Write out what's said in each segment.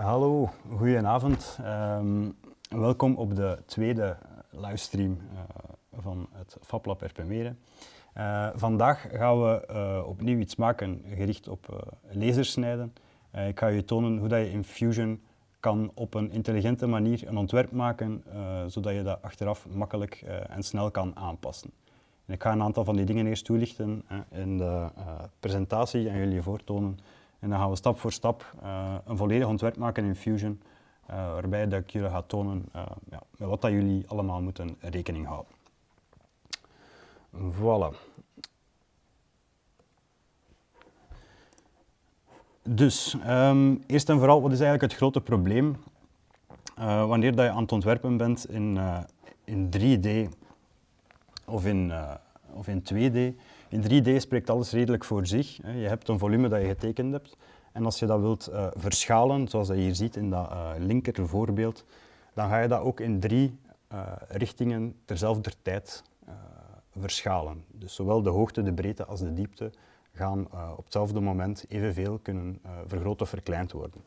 Hallo, goedenavond. Um, welkom op de tweede livestream uh, van het FabLab Erpemeren. Uh, vandaag gaan we uh, opnieuw iets maken gericht op lasersnijden. ik ga je tonen hoe dat je in Fusion kan op een intelligente manier een ontwerp maken, zodat je dat achteraf makkelijk en snel kan aanpassen. En ik ga een aantal van die dingen eerst toelichten in de presentatie en jullie voortonen en dan gaan we stap voor stap uh, een volledig ontwerp maken in Fusion, uh, waarbij dat ik jullie ga tonen uh, ja, met wat dat jullie allemaal moeten rekening houden. Voilà. Dus, um, eerst en vooral, wat is eigenlijk het grote probleem wanneer dat je aan het ontwerpen bent in, in 3D of in, of in 2D? In 3D spreekt alles redelijk voor zich. Je hebt een volume dat je getekend hebt. En als je dat wilt uh, verschalen, zoals je hier ziet in dat uh, linker voorbeeld, dan ga je dat ook in drie uh, richtingen terzelfde tijd verschalen. Dus zowel de hoogte, de breedte als de diepte gaan op hetzelfde moment evenveel kunnen vergroot of verkleind worden.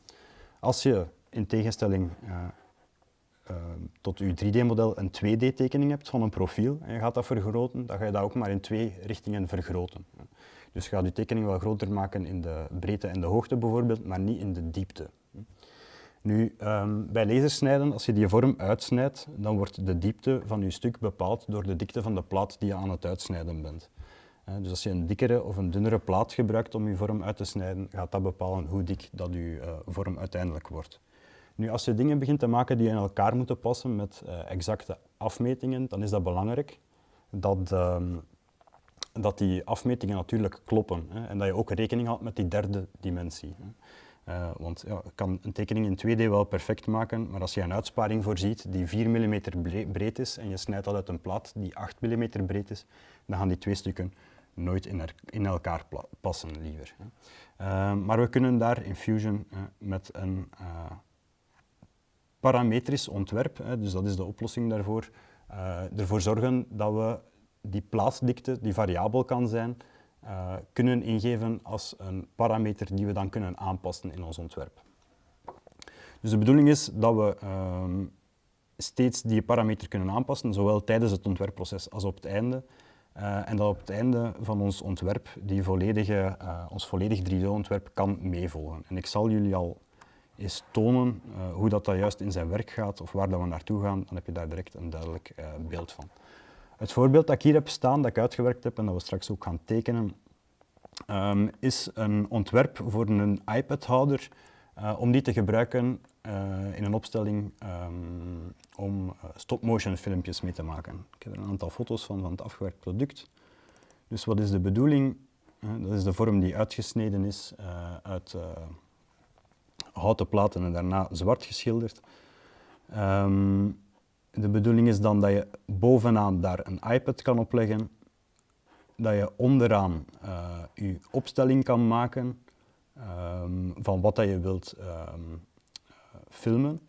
Als je in tegenstelling uh, tot je 3D-model een 2D-tekening hebt van een profiel en je gaat dat vergroten, dan ga je dat ook maar in twee richtingen vergroten. Dus je gaat je tekening wel groter maken in de breedte en de hoogte bijvoorbeeld, maar niet in de diepte. Nu, um, bij lasersnijden, als je die vorm uitsnijdt, dan wordt de diepte van je stuk bepaald door de dikte van de plaat die je aan het uitsnijden bent. Dus als je een dikkere of een dunnere plaat gebruikt om je vorm uit te snijden, gaat dat bepalen hoe dik dat je uh, vorm uiteindelijk wordt. Nu, als je dingen begint te maken die in elkaar moeten passen met uh, exacte afmetingen, dan is dat belangrijk dat, uh, dat die afmetingen natuurlijk kloppen hè, en dat je ook rekening houdt met die derde dimensie. Hè. Uh, want ja, kan een tekening in 2D wel perfect maken, maar als je een uitsparing voorziet die 4 mm breed is en je snijdt dat uit een plaat die 8 mm breed is, dan gaan die twee stukken nooit in, elkaar passen liever. Uh, maar we kunnen daar in Fusion met een parametrisch ontwerp, hè, dus dat is de oplossing daarvoor, uh, ervoor zorgen dat we die plaatsdikte, die variabel kan zijn, uh, kunnen ingeven als een parameter die we dan kunnen aanpassen in ons ontwerp. Dus de bedoeling is dat we uh, steeds die parameter kunnen aanpassen, zowel tijdens het ontwerpproces als op het einde. Uh, en dat op het einde van ons ontwerp die volledige, ons volledig 3D-ontwerp kan meevolgen. En ik zal jullie al is tonen uh, hoe dat, dat juist in zijn werk gaat of waar dat we naartoe gaan, dan heb je daar direct een duidelijk uh, beeld van. Het voorbeeld dat ik hier heb staan, dat ik uitgewerkt heb en dat we straks ook gaan tekenen, um, is een ontwerp voor een iPad-houder uh, om die te gebruiken in een opstelling um, om stop-motion filmpjes mee te maken. Ik heb er een aantal foto's van, van het afgewerkt product. Dus wat is de bedoeling? dat is de vorm die uitgesneden is uit houten platen en daarna zwart geschilderd. Um, de bedoeling is dan dat je bovenaan daar een iPad kan opleggen, dat je onderaan uh, je opstelling kan maken um, van wat dat je wilt um, filmen.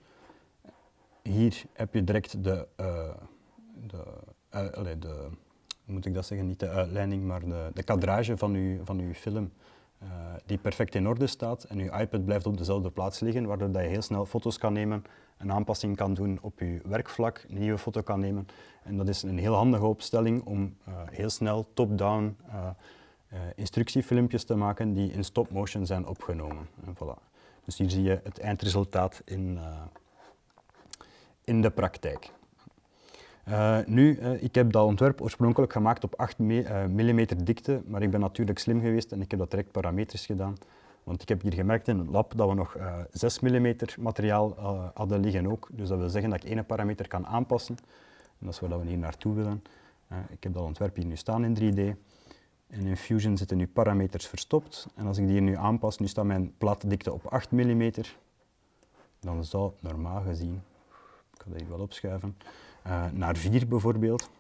Hier heb je direct de, uh, de, de, moet ik dat zeggen, niet de uitleiding, maar de, de kadrage van je, van uw film uh, die perfect in orde staat en je iPad blijft op dezelfde plaats liggen, waardoor dat je heel snel foto's kan nemen, een aanpassing kan doen op je werkvlak, een nieuwe foto kan nemen. En dat is een heel handige opstelling om uh, heel snel top-down uh, instructiefilmpjes te maken die in stop-motion zijn opgenomen. En voilà. Dus hier zie je het eindresultaat in, in de praktijk. Uh, nu, uh, ik heb dat ontwerp oorspronkelijk gemaakt op 8 me uh, mm dikte, maar ik ben natuurlijk slim geweest en ik heb dat direct parametrisch gedaan. Want ik heb hier gemerkt in het lab dat we nog 6 mm materiaal hadden liggen ook. Dus dat wil zeggen dat ik één parameter kan aanpassen. En dat is waar we hier naartoe willen. ik heb dat ontwerp hier nu staan in 3D. En in Fusion zitten nu parameters verstopt. En als ik die hier nu aanpas, nu staat mijn plaatdikte op 8 mm. Dan zou normaal gezien, ik ga dat hier wel opschuiven, uh, naar 4 bijvoorbeeld.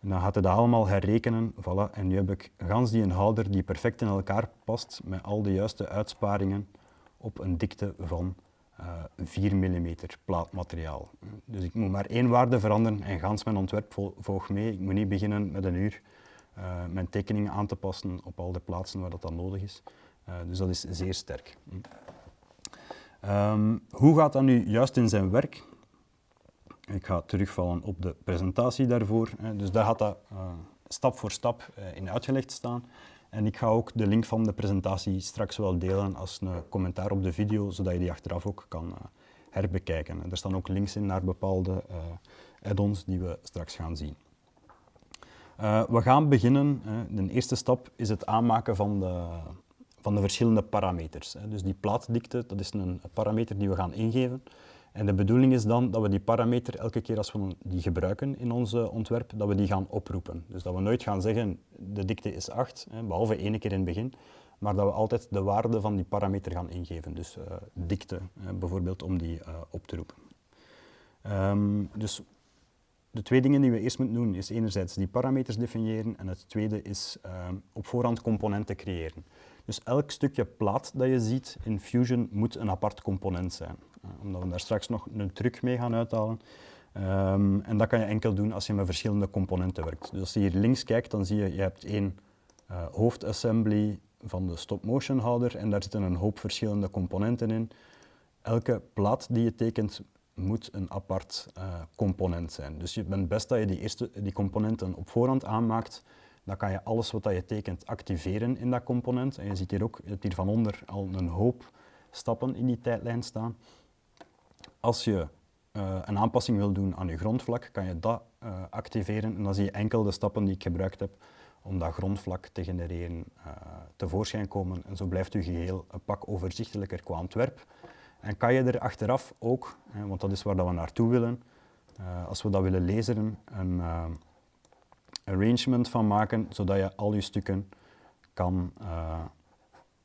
En dan gaat hij dat allemaal herrekenen. Voilà. En nu heb ik gans die een houder die perfect in elkaar past met al de juiste uitsparingen op een dikte van uh, 4 mm plaatmateriaal. Dus ik moet maar één waarde veranderen en gans mijn ontwerp volgt mee. Ik moet niet beginnen met een uur uh, mijn tekeningen aan te passen op al de plaatsen waar dat dan nodig is. Uh, dus dat is zeer sterk. Ehm, hoe gaat dat nu juist in zijn werk? Ik ga terugvallen op de presentatie daarvoor. Dus daar gaat dat uh, stap voor stap uh, in uitgelegd staan. En ik ga ook de link van de presentatie straks wel delen als een commentaar op de video, zodat je die achteraf ook kan uh, herbekijken. Er staan ook links in naar bepaalde add-ons die we straks gaan zien. we gaan beginnen. de eerste stap is het aanmaken van de, van de verschillende parameters. Dus die plaatdikte, dat is een parameter die we gaan ingeven. En de bedoeling is dan dat we die parameter elke keer als we die gebruiken in ons ontwerp, dat we die gaan oproepen. Dus dat we nooit gaan zeggen de dikte is 8, behalve één keer in het begin, maar dat we altijd de waarde van die parameter gaan ingeven. Dus uh, dikte bijvoorbeeld om die uh, op te roepen. Um, dus de twee dingen die we eerst moeten doen is enerzijds die parameters definiëren en het tweede is op voorhand componenten creëren. Dus elk stukje plaat dat je ziet in Fusion moet een apart component zijn. Uh, omdat we daar straks nog een truc mee gaan uithalen. Um, en dat kan je enkel doen als je met verschillende componenten werkt. Dus als je hier links kijkt, dan zie je, je hebt één uh, hoofdassembly van de stop-motion houder en daar zitten een hoop verschillende componenten in. Elke plaat die je tekent moet een apart uh, component zijn. Dus je bent best dat je die, eerste, die componenten op voorhand aanmaakt, dan kan je alles wat je tekent activeren in dat component. En je ziet hier ook het hier van onder al een hoop stappen in die tijdlijn staan. Als je uh, een aanpassing wil doen aan je grondvlak, kan je dat uh, activeren en dan zie je enkel de stappen die ik gebruikt heb om dat grondvlak te genereren uh, tevoorschijn komen. En zo blijft uw geheel een pak overzichtelijker qua ontwerp. En kan je er achteraf ook, hè, want dat is waar dat we naartoe willen, als we dat willen lezen, een arrangement van maken, zodat je al je stukken kan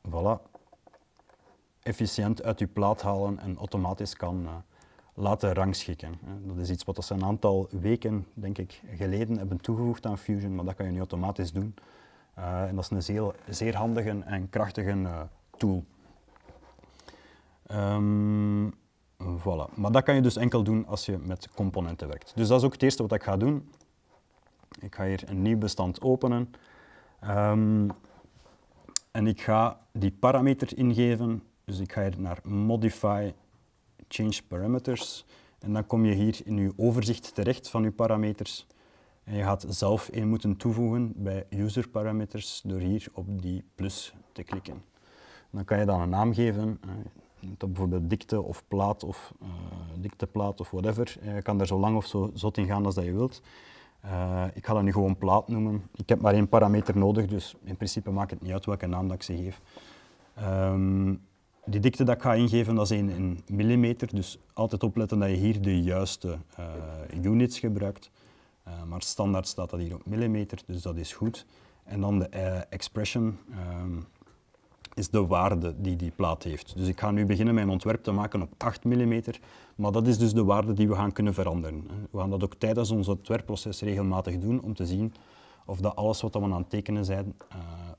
voilà, efficiënt uit je plaat halen en automatisch kan laten rangschikken. Dat is iets wat ze een aantal weken, denk ik, geleden hebben toegevoegd aan Fusion, maar dat kan je nu automatisch doen. Uh, en dat is een zeer, zeer handige en krachtige uh, tool. Um, voilà. Maar dat kan je dus enkel doen als je met componenten werkt. Dus dat is ook het eerste wat ik ga doen. Ik ga hier een nieuw bestand openen. Um, en ik ga die parameter ingeven. Dus ik ga hier naar Modify Change Parameters. En dan kom je hier in je overzicht terecht van je parameters. En je gaat zelf een moeten toevoegen bij User Parameters door hier op die plus te klikken. Dan kan je dan een naam geven, uh, bijvoorbeeld dikte of plaat of uh, dikteplaat of whatever. Je kan daar zo lang of zo zot in gaan als dat je wilt. Ik ga dat nu gewoon plaat noemen. Ik heb maar één parameter nodig, dus in principe maakt het niet uit welke naam dat ik ze geef. Um, die dikte dat ik ga ingeven, dat is in, millimeter, dus altijd opletten dat je hier de juiste uh, units gebruikt. Uh, maar standaard staat dat hier op millimeter, dus dat is goed. En dan de uh, expression um, is de waarde die die plaat heeft. Dus ik ga nu beginnen mijn ontwerp te maken op 8 mm, maar dat is dus de waarde die we gaan kunnen veranderen. We gaan dat ook tijdens ons ontwerpproces regelmatig doen om te zien of dat alles wat we aan het tekenen zijn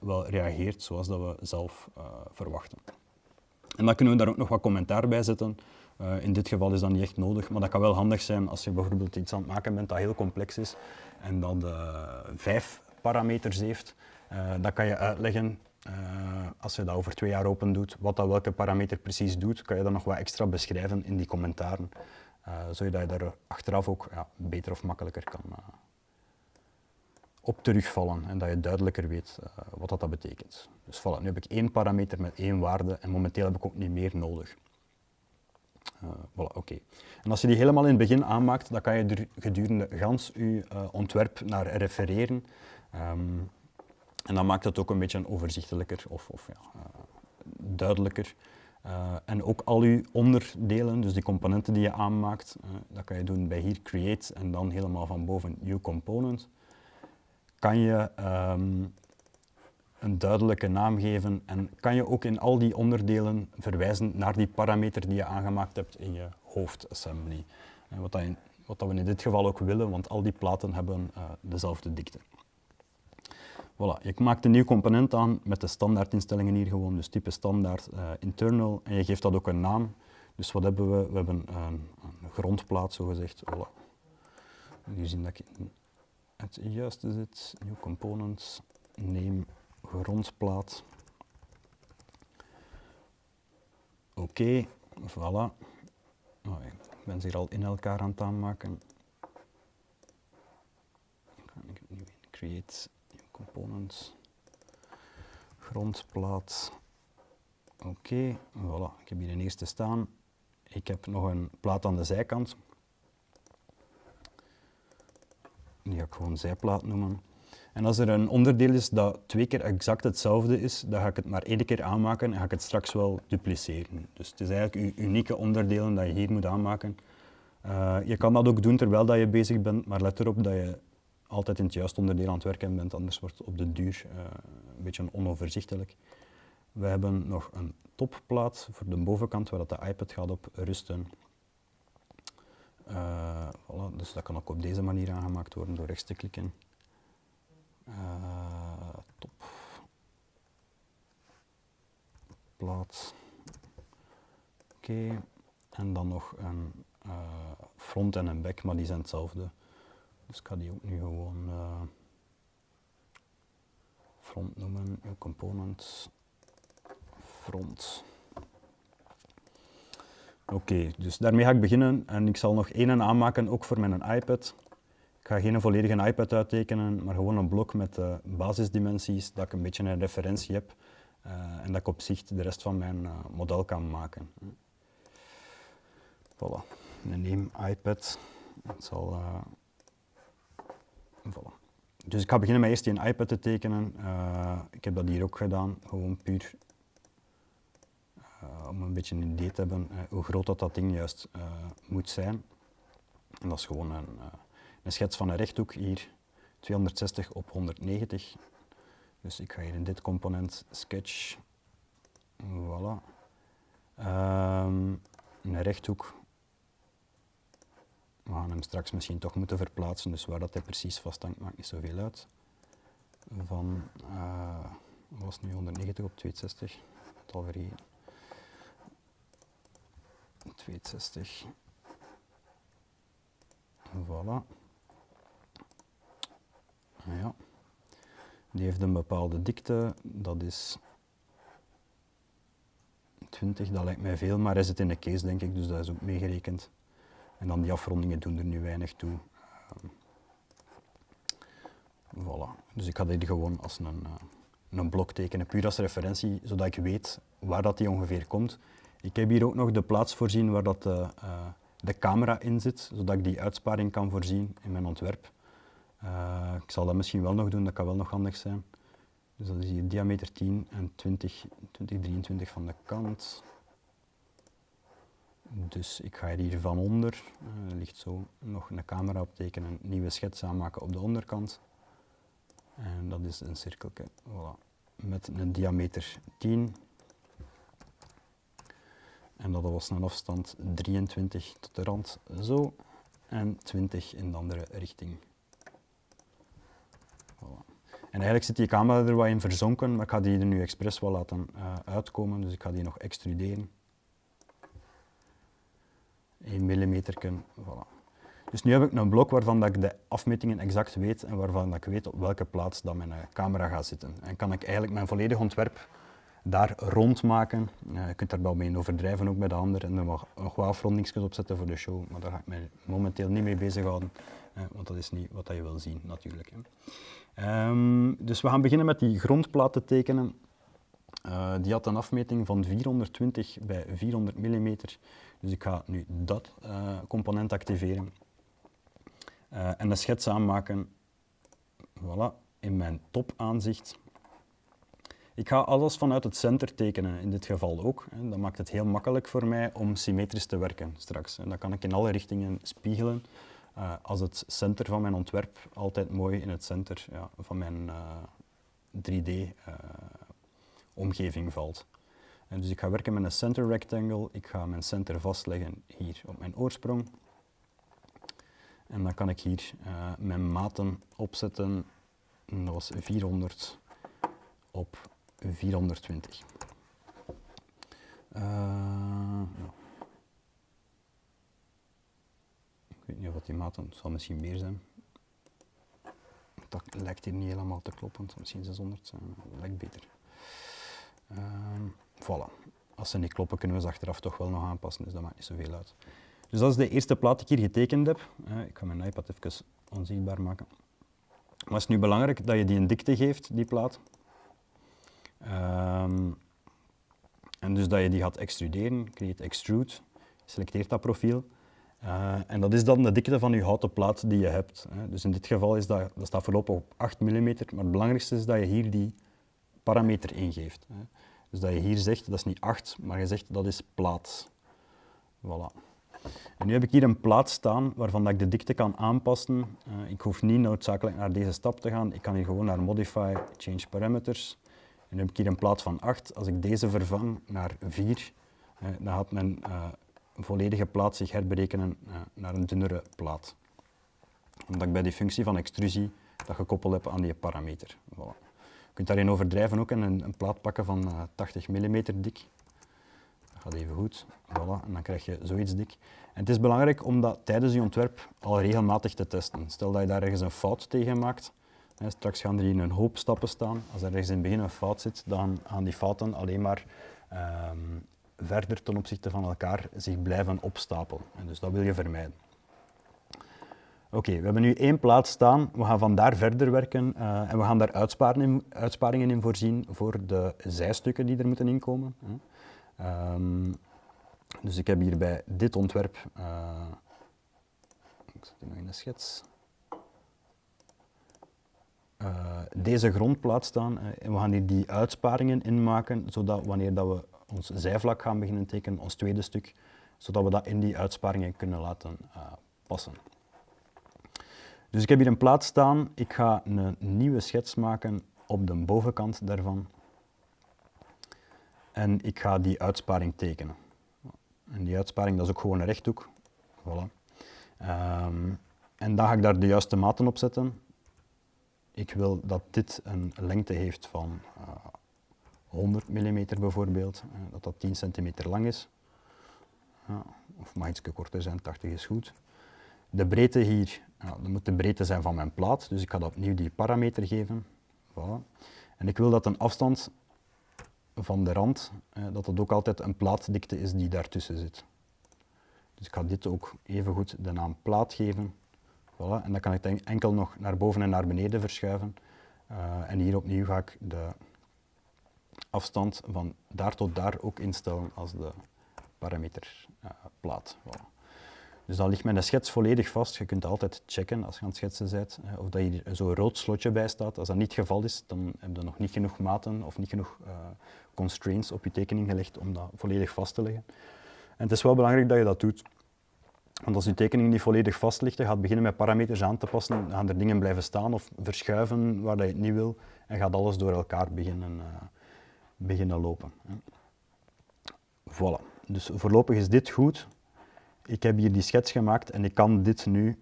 wel reageert zoals dat we zelf verwachten. En dan kunnen we daar ook nog wat commentaar bij zetten. Uh, in dit geval is dat niet echt nodig, maar dat kan wel handig zijn als je bijvoorbeeld iets aan het maken bent dat heel complex is en dat uh, vijf parameters heeft. Uh, dan kan je uitleggen, als je dat over twee jaar open doet, wat dat welke parameter precies doet, kan je dat nog wat extra beschrijven in die commentaren, zodat je daar achteraf ook ja, beter of makkelijker kan op terugvallen en dat je duidelijker weet uh, wat dat, dat betekent. Dus voilà, nu heb ik één parameter met één waarde en momenteel heb ik ook niet meer nodig. Uh, voilà, oké. En als je die helemaal in het begin aanmaakt, dan kan je er gedurende gans je uh, ontwerp naar refereren. Um, en dan maakt het ook een beetje overzichtelijker of, of ja, duidelijker. en ook al je onderdelen, dus die componenten die je aanmaakt, dat kan je doen bij hier Create en dan helemaal van boven New Component kan je um, een duidelijke naam geven en kan je ook in al die onderdelen verwijzen naar die parameter die je aangemaakt hebt in je hoofdassembly. En wat, dat wat dat we in dit geval ook willen, want al die platen hebben uh, dezelfde dikte. Voilà, je maakt een nieuw component aan met de standaardinstellingen hier gewoon, dus type standaard uh, internal en je geeft dat ook een naam. Dus wat hebben we? We hebben een, een grondplaat zogezegd. Voilà. Hier zien dat ik het juiste zit. New components, name, grondplaat. Oké. Voilà. Oh, ik ben ze hier al in elkaar aan het aanmaken. Ik nu create new components. Grondplaat. Oké, voilà. Ik heb hier een eerste staan. Ik heb nog een plaat aan de zijkant. Die ga ik gewoon zijplaat noemen. En als er een onderdeel is dat twee keer exact hetzelfde is, dan ga ik het maar één keer aanmaken en ga ik het straks wel dupliceren. Dus het is eigenlijk je unieke onderdelen dat je hier moet aanmaken. Uh, je kan dat ook doen terwijl dat je bezig bent, maar let erop dat je altijd in het juiste onderdeel aan het werken bent, anders wordt het op de duur uh, een beetje onoverzichtelijk. We hebben nog een topplaat voor de bovenkant waar dat de iPad gaat op rusten. Uh, voilà, dus dat kan ook op deze manier aangemaakt worden door rechts te klikken. Uh, top. Plaat. Oké. En dan nog een uh, front en een back, maar die zijn hetzelfde. Dus ik ga die ook nu gewoon front noemen, component, front. Oké, dus daarmee ga ik beginnen en ik zal nog één aanmaken, ook voor mijn iPad. Ik ga geen volledige iPad uittekenen, maar gewoon een blok met uh, basisdimensies, dat ik een beetje een referentie heb uh, en dat ik op zich de rest van mijn uh, model kan maken. Voilà, een name iPad. Het zal, voilà. Dus ik ga beginnen met eerst die iPad te tekenen. ik heb dat hier ook gedaan, gewoon puur om een beetje een idee te hebben hoe groot dat, dat ding juist moet zijn. En dat is gewoon een een schets van een rechthoek hier 260 op 190. Dus ik ga hier in dit component sketch, voilà. Um, een rechthoek. We gaan hem straks misschien toch moeten verplaatsen, dus waar dat hij precies vasthangt maakt niet zoveel uit. Van, uh, was nu 190 op 260, het al vergeten. 260. Voilà. Ja. Die heeft een bepaalde dikte, dat is 20, dat lijkt mij veel, maar is het in de case denk ik, dus dat is ook meegerekend. En dan die afrondingen doen er nu weinig toe. Um, voilà. Dus ik ga dit gewoon als een, uh, een blok tekenen, puur als referentie, zodat ik weet waar dat die ongeveer komt. Ik heb hier ook nog de plaats voorzien waar dat de, uh, de camera in zit, zodat ik die uitsparing kan voorzien in mijn ontwerp. Uh, ik zal dat misschien wel nog doen, dat kan wel nog handig zijn. Dus dat is hier diameter 10 en 20, 20 23 van de kant. Dus ik ga hier van onder, ligt zo, nog een camera optekenen, een nieuwe schets aanmaken op de onderkant. En dat is een cirkeltje, voilà, met een diameter 10. En dat was een afstand 23 tot de rand, zo. En 20 in de andere richting. En eigenlijk zit die camera er wat in verzonken, maar ik ga die er nu expres wel laten uh, uitkomen, dus ik ga die nog extruderen. 1 mm, voilà. Dus nu heb ik een blok waarvan dat ik de afmetingen exact weet en waarvan dat ik weet op welke plaats dat mijn uh, camera gaat zitten. En kan ik eigenlijk mijn volledig ontwerp daar rond maken. Uh, je kunt daar wel mee overdrijven, ook bij de ander, en er nog, nog wat afrondingsjes opzetten voor de show, maar daar ga ik mij momenteel niet mee bezighouden, want dat is niet wat je wil zien natuurlijk. Um, dus we gaan beginnen met die grondplaat te tekenen. Uh, die had een afmeting van 420 bij 400 mm. Dus ik ga nu dat uh, component activeren. Uh, en een schets aanmaken voilà, in mijn topaanzicht. Ik ga alles vanuit het center tekenen, in dit geval ook. Dat maakt het heel makkelijk voor mij om symmetrisch te werken straks. En dat kan ik in alle richtingen spiegelen. Uh, als het center van mijn ontwerp altijd mooi in het center van mijn uh, eh, 3D-omgeving eh, valt. En dus ik ga werken met een center rectangle. Ik ga mijn center vastleggen hier op mijn oorsprong. En dan kan ik hier mijn maten opzetten. dat was 400 op 420. ja. Ik weet niet of die maten, het zal misschien meer zijn. Dat lijkt hier niet helemaal te kloppen, het zal misschien 600 zijn, dat lijkt beter. Uh, voilà. als ze niet kloppen, kunnen we ze achteraf toch wel nog aanpassen, dus dat maakt niet zoveel uit. Dus dat is de eerste plaat die ik hier getekend heb. Eh, ik ga mijn iPad even onzichtbaar maken. Maar het is nu belangrijk dat je die een dikte geeft, die plaat. Ehm, en dus dat je die gaat extruderen, create extrude, selecteert dat profiel. Uh, en dat is dan de dikte van je houten plaat die je hebt. Hè. Dus in dit geval is dat, dat staat voorlopig op 8 mm, maar het belangrijkste is dat je hier die parameter ingeeft. Hè. Dus dat je hier zegt, dat is niet 8, maar je zegt dat is plaat. Voilà. En nu heb ik hier een plaat staan waarvan dat ik de dikte kan aanpassen. Uh, ik hoef niet noodzakelijk naar deze stap te gaan. Ik kan hier gewoon naar Modify, Change Parameters. En heb ik hier een plaat van 8. Als ik deze vervang naar 4, uh, dan gaat mijn uh, volledige plaat zich herberekenen naar een dunnere plaat. Omdat ik bij die functie van extrusie dat gekoppeld heb aan die parameter. Voilà. Je kunt daarin overdrijven ook en een, een plaat pakken van 80 mm dik gaat even goed. Voilà, en dan krijg je zoiets dik. En het is belangrijk om dat tijdens je ontwerp al regelmatig te testen. Stel dat je daar ergens een fout tegen maakt. Straks gaan er hier een hoop stappen staan. Als er ergens in het begin een fout zit, dan gaan die fouten alleen maar um, verder ten opzichte van elkaar zich blijven opstapelen. En dus dat wil je vermijden. Oké, we hebben nu één plaats staan. We gaan van daar verder werken uh, en we gaan daar uitsparingen, uitsparingen in voorzien voor de zijstukken die er moeten inkomen. Um, dus ik heb hier bij dit ontwerp, uh, ik zet hier nog in de schets, uh, deze grondplaat staan. Uh, en we gaan hier die uitsparingen inmaken, zodat wanneer dat we ons zijvlak gaan beginnen tekenen, ons tweede stuk, zodat we dat in die uitsparingen kunnen laten passen. Dus ik heb hier een plaat staan. Ik ga een nieuwe schets maken op de bovenkant daarvan en ik ga die uitsparing tekenen. En die uitsparing dat is ook gewoon een rechthoek. Voilà. Um, en dan ga ik daar de juiste maten op zetten. Ik wil dat dit een lengte heeft van uh, 100 mm bijvoorbeeld, uh, dat dat 10 cm lang is. Of mag iets korter zijn, 80 is goed. De breedte hier, ja, dat moet de breedte zijn van mijn plaat, dus ik ga dat opnieuw die parameter geven. Voilà. En ik wil dat een afstand van de rand, eh, dat het ook altijd een plaatdikte is die daartussen zit. Dus ik ga dit ook even goed de naam plaat geven. Voilà. En dan kan ik het enkel nog naar boven en naar beneden verschuiven. Uh, en hier opnieuw ga ik de afstand van daar tot daar ook instellen als de parameter uh, plaat. Voilà. Dus dan ligt mijn schets volledig vast. Je kunt altijd checken als je aan het schetsen bent of dat hier zo'n rood slotje bij staat. Als dat niet het geval is, dan heb je nog niet genoeg maten of niet genoeg constraints op je tekening gelegd om dat volledig vast te leggen. En het is wel belangrijk dat je dat doet. Want als je tekening niet volledig vast ligt, je gaat beginnen met parameters aan te passen, dan gaan er dingen blijven staan of verschuiven waar je het niet wil en gaat alles door elkaar beginnen, uh, beginnen lopen. Voilà. Dus voorlopig is dit goed ik heb hier die schets gemaakt en ik kan dit nu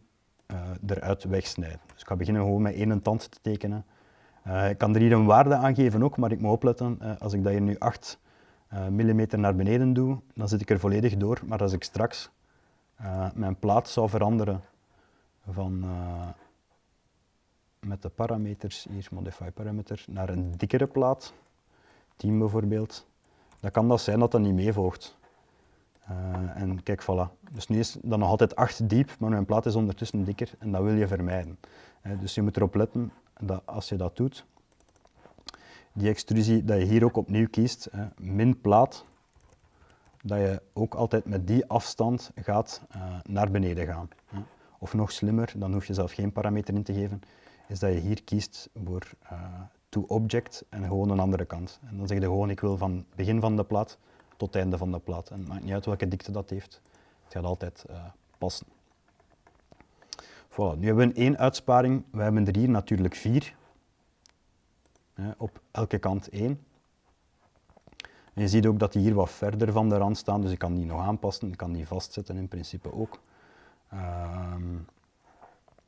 uh, eruit wegsnijden. Dus ik ga beginnen gewoon met één tand te tekenen. Uh, ik kan er hier een waarde aan geven ook, maar ik moet opletten, als ik dat hier nu 8 mm naar beneden doe, dan zit ik er volledig door. Maar als ik straks mijn plaat zou veranderen van met de parameters, hier modify parameter, naar een dikkere plaat, 10 bijvoorbeeld, dan kan dat zijn dat dat niet meevolgt. Uh, en kijk, voilà. Dus nu is dat nog altijd 8 diep, maar mijn plaat is ondertussen dikker en dat wil je vermijden. Dus je moet erop letten dat als je dat doet, die extrusie, dat je hier ook opnieuw kiest, min plaat, dat je ook altijd met die afstand gaat uh, naar beneden gaan. Of nog slimmer, dan hoef je zelf geen parameter in te geven, is dat je hier kiest voor to object en gewoon een andere kant. En dan zeg je gewoon, ik wil van begin van de plaat tot het einde van de plaat. En het maakt niet uit welke dikte dat heeft, het gaat altijd uh, passen. Voilà, nu hebben we één uitsparing, we hebben er hier natuurlijk vier, op elke kant één. Je ziet ook dat die hier wat verder van de rand staan, dus ik kan die nog aanpassen, ik kan die vastzetten in principe ook.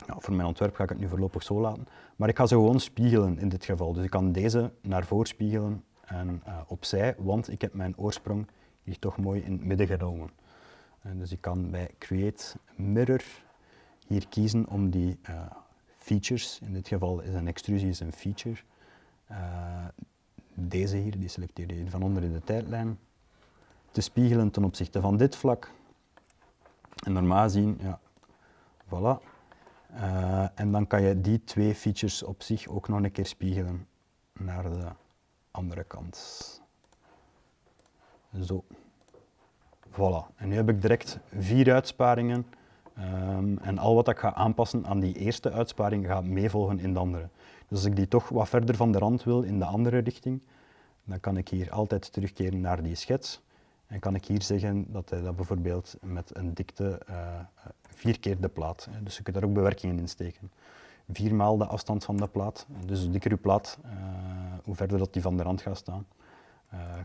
Ja, voor mijn ontwerp ga ik het nu voorlopig zo laten. Maar ik ga ze gewoon spiegelen in dit geval. Dus ik kan deze naar voren spiegelen en uh, opzij, want ik heb mijn oorsprong hier toch mooi in het midden genomen. En dus ik kan bij Create Mirror hier kiezen om die uh, features, in dit geval is een extrusie is een feature, uh, deze hier, die selecteer je van onder in de tijdlijn. te spiegelen ten opzichte van dit vlak. En normaal gezien, ja, voilà. Uh, en dan kan je die twee features op zich ook nog een keer spiegelen naar de andere kant. Zo. Voilà. En nu heb ik direct vier uitsparingen. Um, en al wat ik ga aanpassen aan die eerste uitsparing gaat meevolgen in de andere. Dus als ik die toch wat verder van de rand wil in de andere richting, dan kan ik hier altijd terugkeren naar die schets. En kan ik hier zeggen dat hij dat bijvoorbeeld met een dikte uh, vier keer de plaat. Dus je kunt daar ook bewerkingen in steken. Viermaal de afstand van de plaat. Dus hoe dikker je plaat, uh, hoe verder dat die van de rand gaat staan,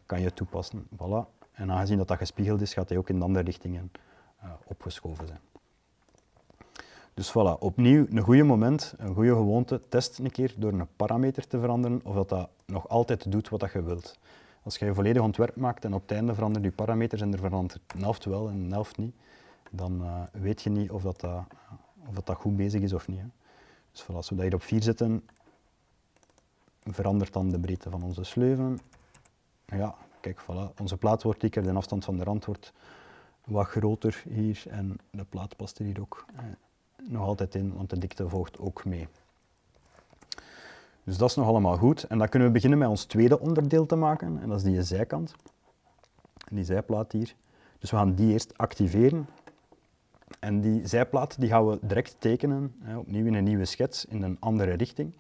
kan je toepassen. Voilà. En aangezien dat dat gespiegeld is, gaat hij ook in de andere richtingen opgeschoven zijn. Dus voilà, opnieuw een goede moment, een goede gewoonte. Test een keer door een parameter te veranderen of dat, dat nog altijd doet wat dat je wilt. Als je je volledig ontwerp maakt en op het einde verandert je parameters en er verandert een helft wel en een helft niet, dan uh, weet je niet of dat, dat, of dat, goed bezig is of niet. Hè. Dus voilà, als we dat hier op 4 zetten, verandert dan de breedte van onze sleuven. Ja, kijk, voilà, onze plaat wordt dikker, de afstand van de rand wordt wat groter hier en de plaat past er hier ook eh, nog altijd in, want de dikte volgt ook mee. Dus dat is nog allemaal goed. En dan kunnen we beginnen met ons tweede onderdeel te maken, en dat is die zijkant. Die zijplaat hier. Dus we gaan die eerst activeren. En die zijplaat die gaan we direct tekenen, opnieuw in een nieuwe schets, in een andere richting.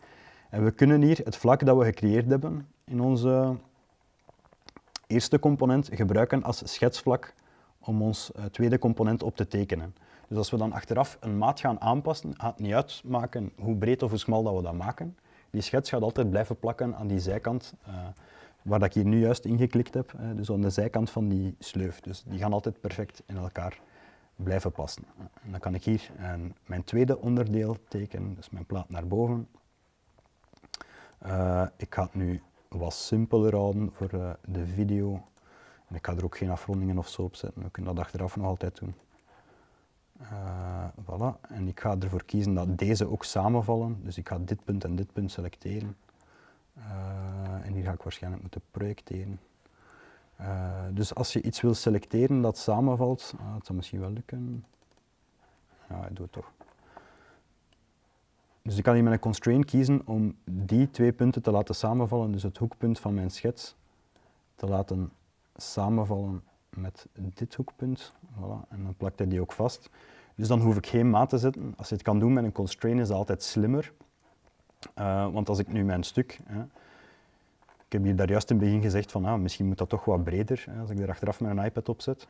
En we kunnen hier het vlak dat we gecreëerd hebben in onze eerste component gebruiken als schetsvlak om ons eh, tweede component op te tekenen. Dus als we dan achteraf een maat gaan aanpassen, gaat het niet uitmaken hoe breed of hoe smal dat we dat maken. Die schets gaat altijd blijven plakken aan die zijkant, uh, waar dat ik hier nu juist ingeklikt heb, uh, dus aan de zijkant van die sleuf. Dus die gaan altijd perfect in elkaar blijven passen. En dan kan ik hier een, mijn tweede onderdeel tekenen, dus mijn plaat naar boven. Ik ga het nu wat simpeler houden voor de video. En ik ga er ook geen afrondingen of zo op zetten, we kunnen dat achteraf nog altijd doen. Uh, voilà. En ik ga ervoor kiezen dat deze ook samenvallen. Dus ik ga dit punt en dit punt selecteren. Uh, en hier ga ik waarschijnlijk moeten projecteren. Uh, dus als je iets wil selecteren dat samenvalt, ah, dat zou misschien wel lukken. Ja, ik doe het toch. Dus ik kan hier met een constraint kiezen om die twee punten te laten samenvallen, dus het hoekpunt van mijn schets te laten samenvallen met dit hoekpunt. Voilà. En dan plakt hij die ook vast. Dus dan hoef ik geen maat te zetten. Als je het kan doen met een constraint is dat altijd slimmer. Uh, want als ik nu mijn stuk, hè, ik heb hier daar juist in het begin gezegd van ah, misschien moet dat toch wat breder, hè, als ik er achteraf een iPad op zet.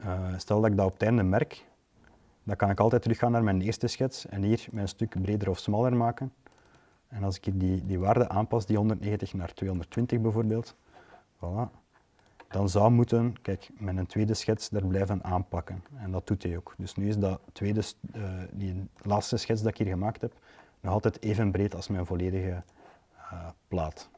Uh, stel dat ik dat op het einde merk, dan kan ik altijd teruggaan naar mijn eerste schets en hier mijn stuk breder of smaller maken. En als ik hier die, die waarde aanpas, die 190 naar 220 bijvoorbeeld, voilà, dan zou moeten, kijk, met een tweede schets daar blijven aanpakken. En dat doet hij ook. Dus nu is dat tweede, uh, die laatste schets dat ik hier gemaakt heb, nog altijd even breed als mijn volledige uh, plaat.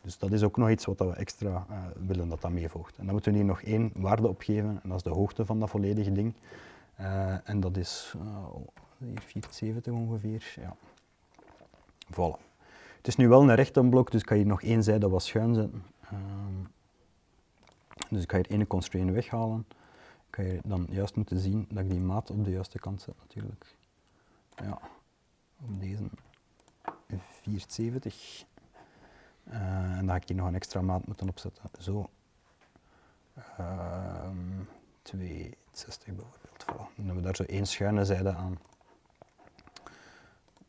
Dus dat is ook nog iets wat we extra uh, willen dat dat meevolgt. En dan moeten we hier nog één waarde opgeven, en dat is de hoogte van dat volledige ding. en dat is hier 470 ongeveer. Ja. Voilà. Het is nu wel een rechte blok, dus ik kan hier nog één zijde wat schuin zetten. Ehm, dus ik ga hier ene constraint weghalen. Ik ga hier dan juist moeten zien dat ik die maat op de juiste kant zet natuurlijk. Ja, op deze 470. Uh, en dan ga ik hier nog een extra maat moeten opzetten. Zo. Uh, 260 bijvoorbeeld. Voilà. Dan hebben we daar zo één schuine zijde aan.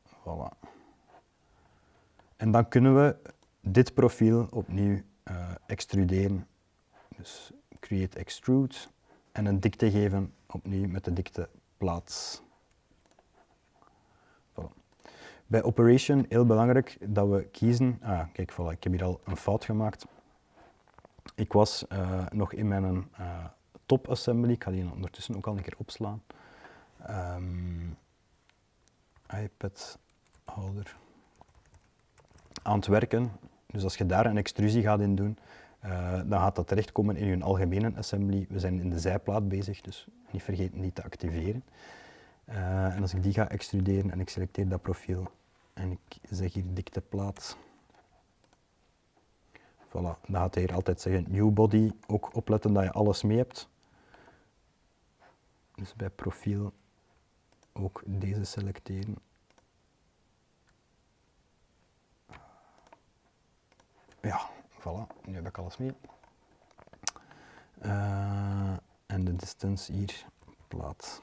Voilà. En dan kunnen we dit profiel opnieuw uh, extruderen dus create extrude en een dikte geven opnieuw met de dikte plaats. Voilà. Bij operation heel belangrijk dat we kiezen, ah kijk voilà, ik heb hier al een fout gemaakt. Ik was uh, nog in mijn uh, top assembly, ik ga die ondertussen ook al een keer opslaan. Um, iPad holder aan het werken. Dus als je daar een extrusie gaat in doen, uh, dan gaat dat terechtkomen in je algemene assembly. We zijn in de zijplaat bezig, dus niet vergeten die te activeren. Uh, en als ik die ga extruderen en ik selecteer dat profiel en ik zeg hier dikteplaat, Voilà, dan gaat hij hier altijd zeggen new body, ook opletten dat je alles mee hebt. Dus bij profiel ook deze selecteren. Ja, voilà, nu heb ik alles mee. En de distance hier plaats.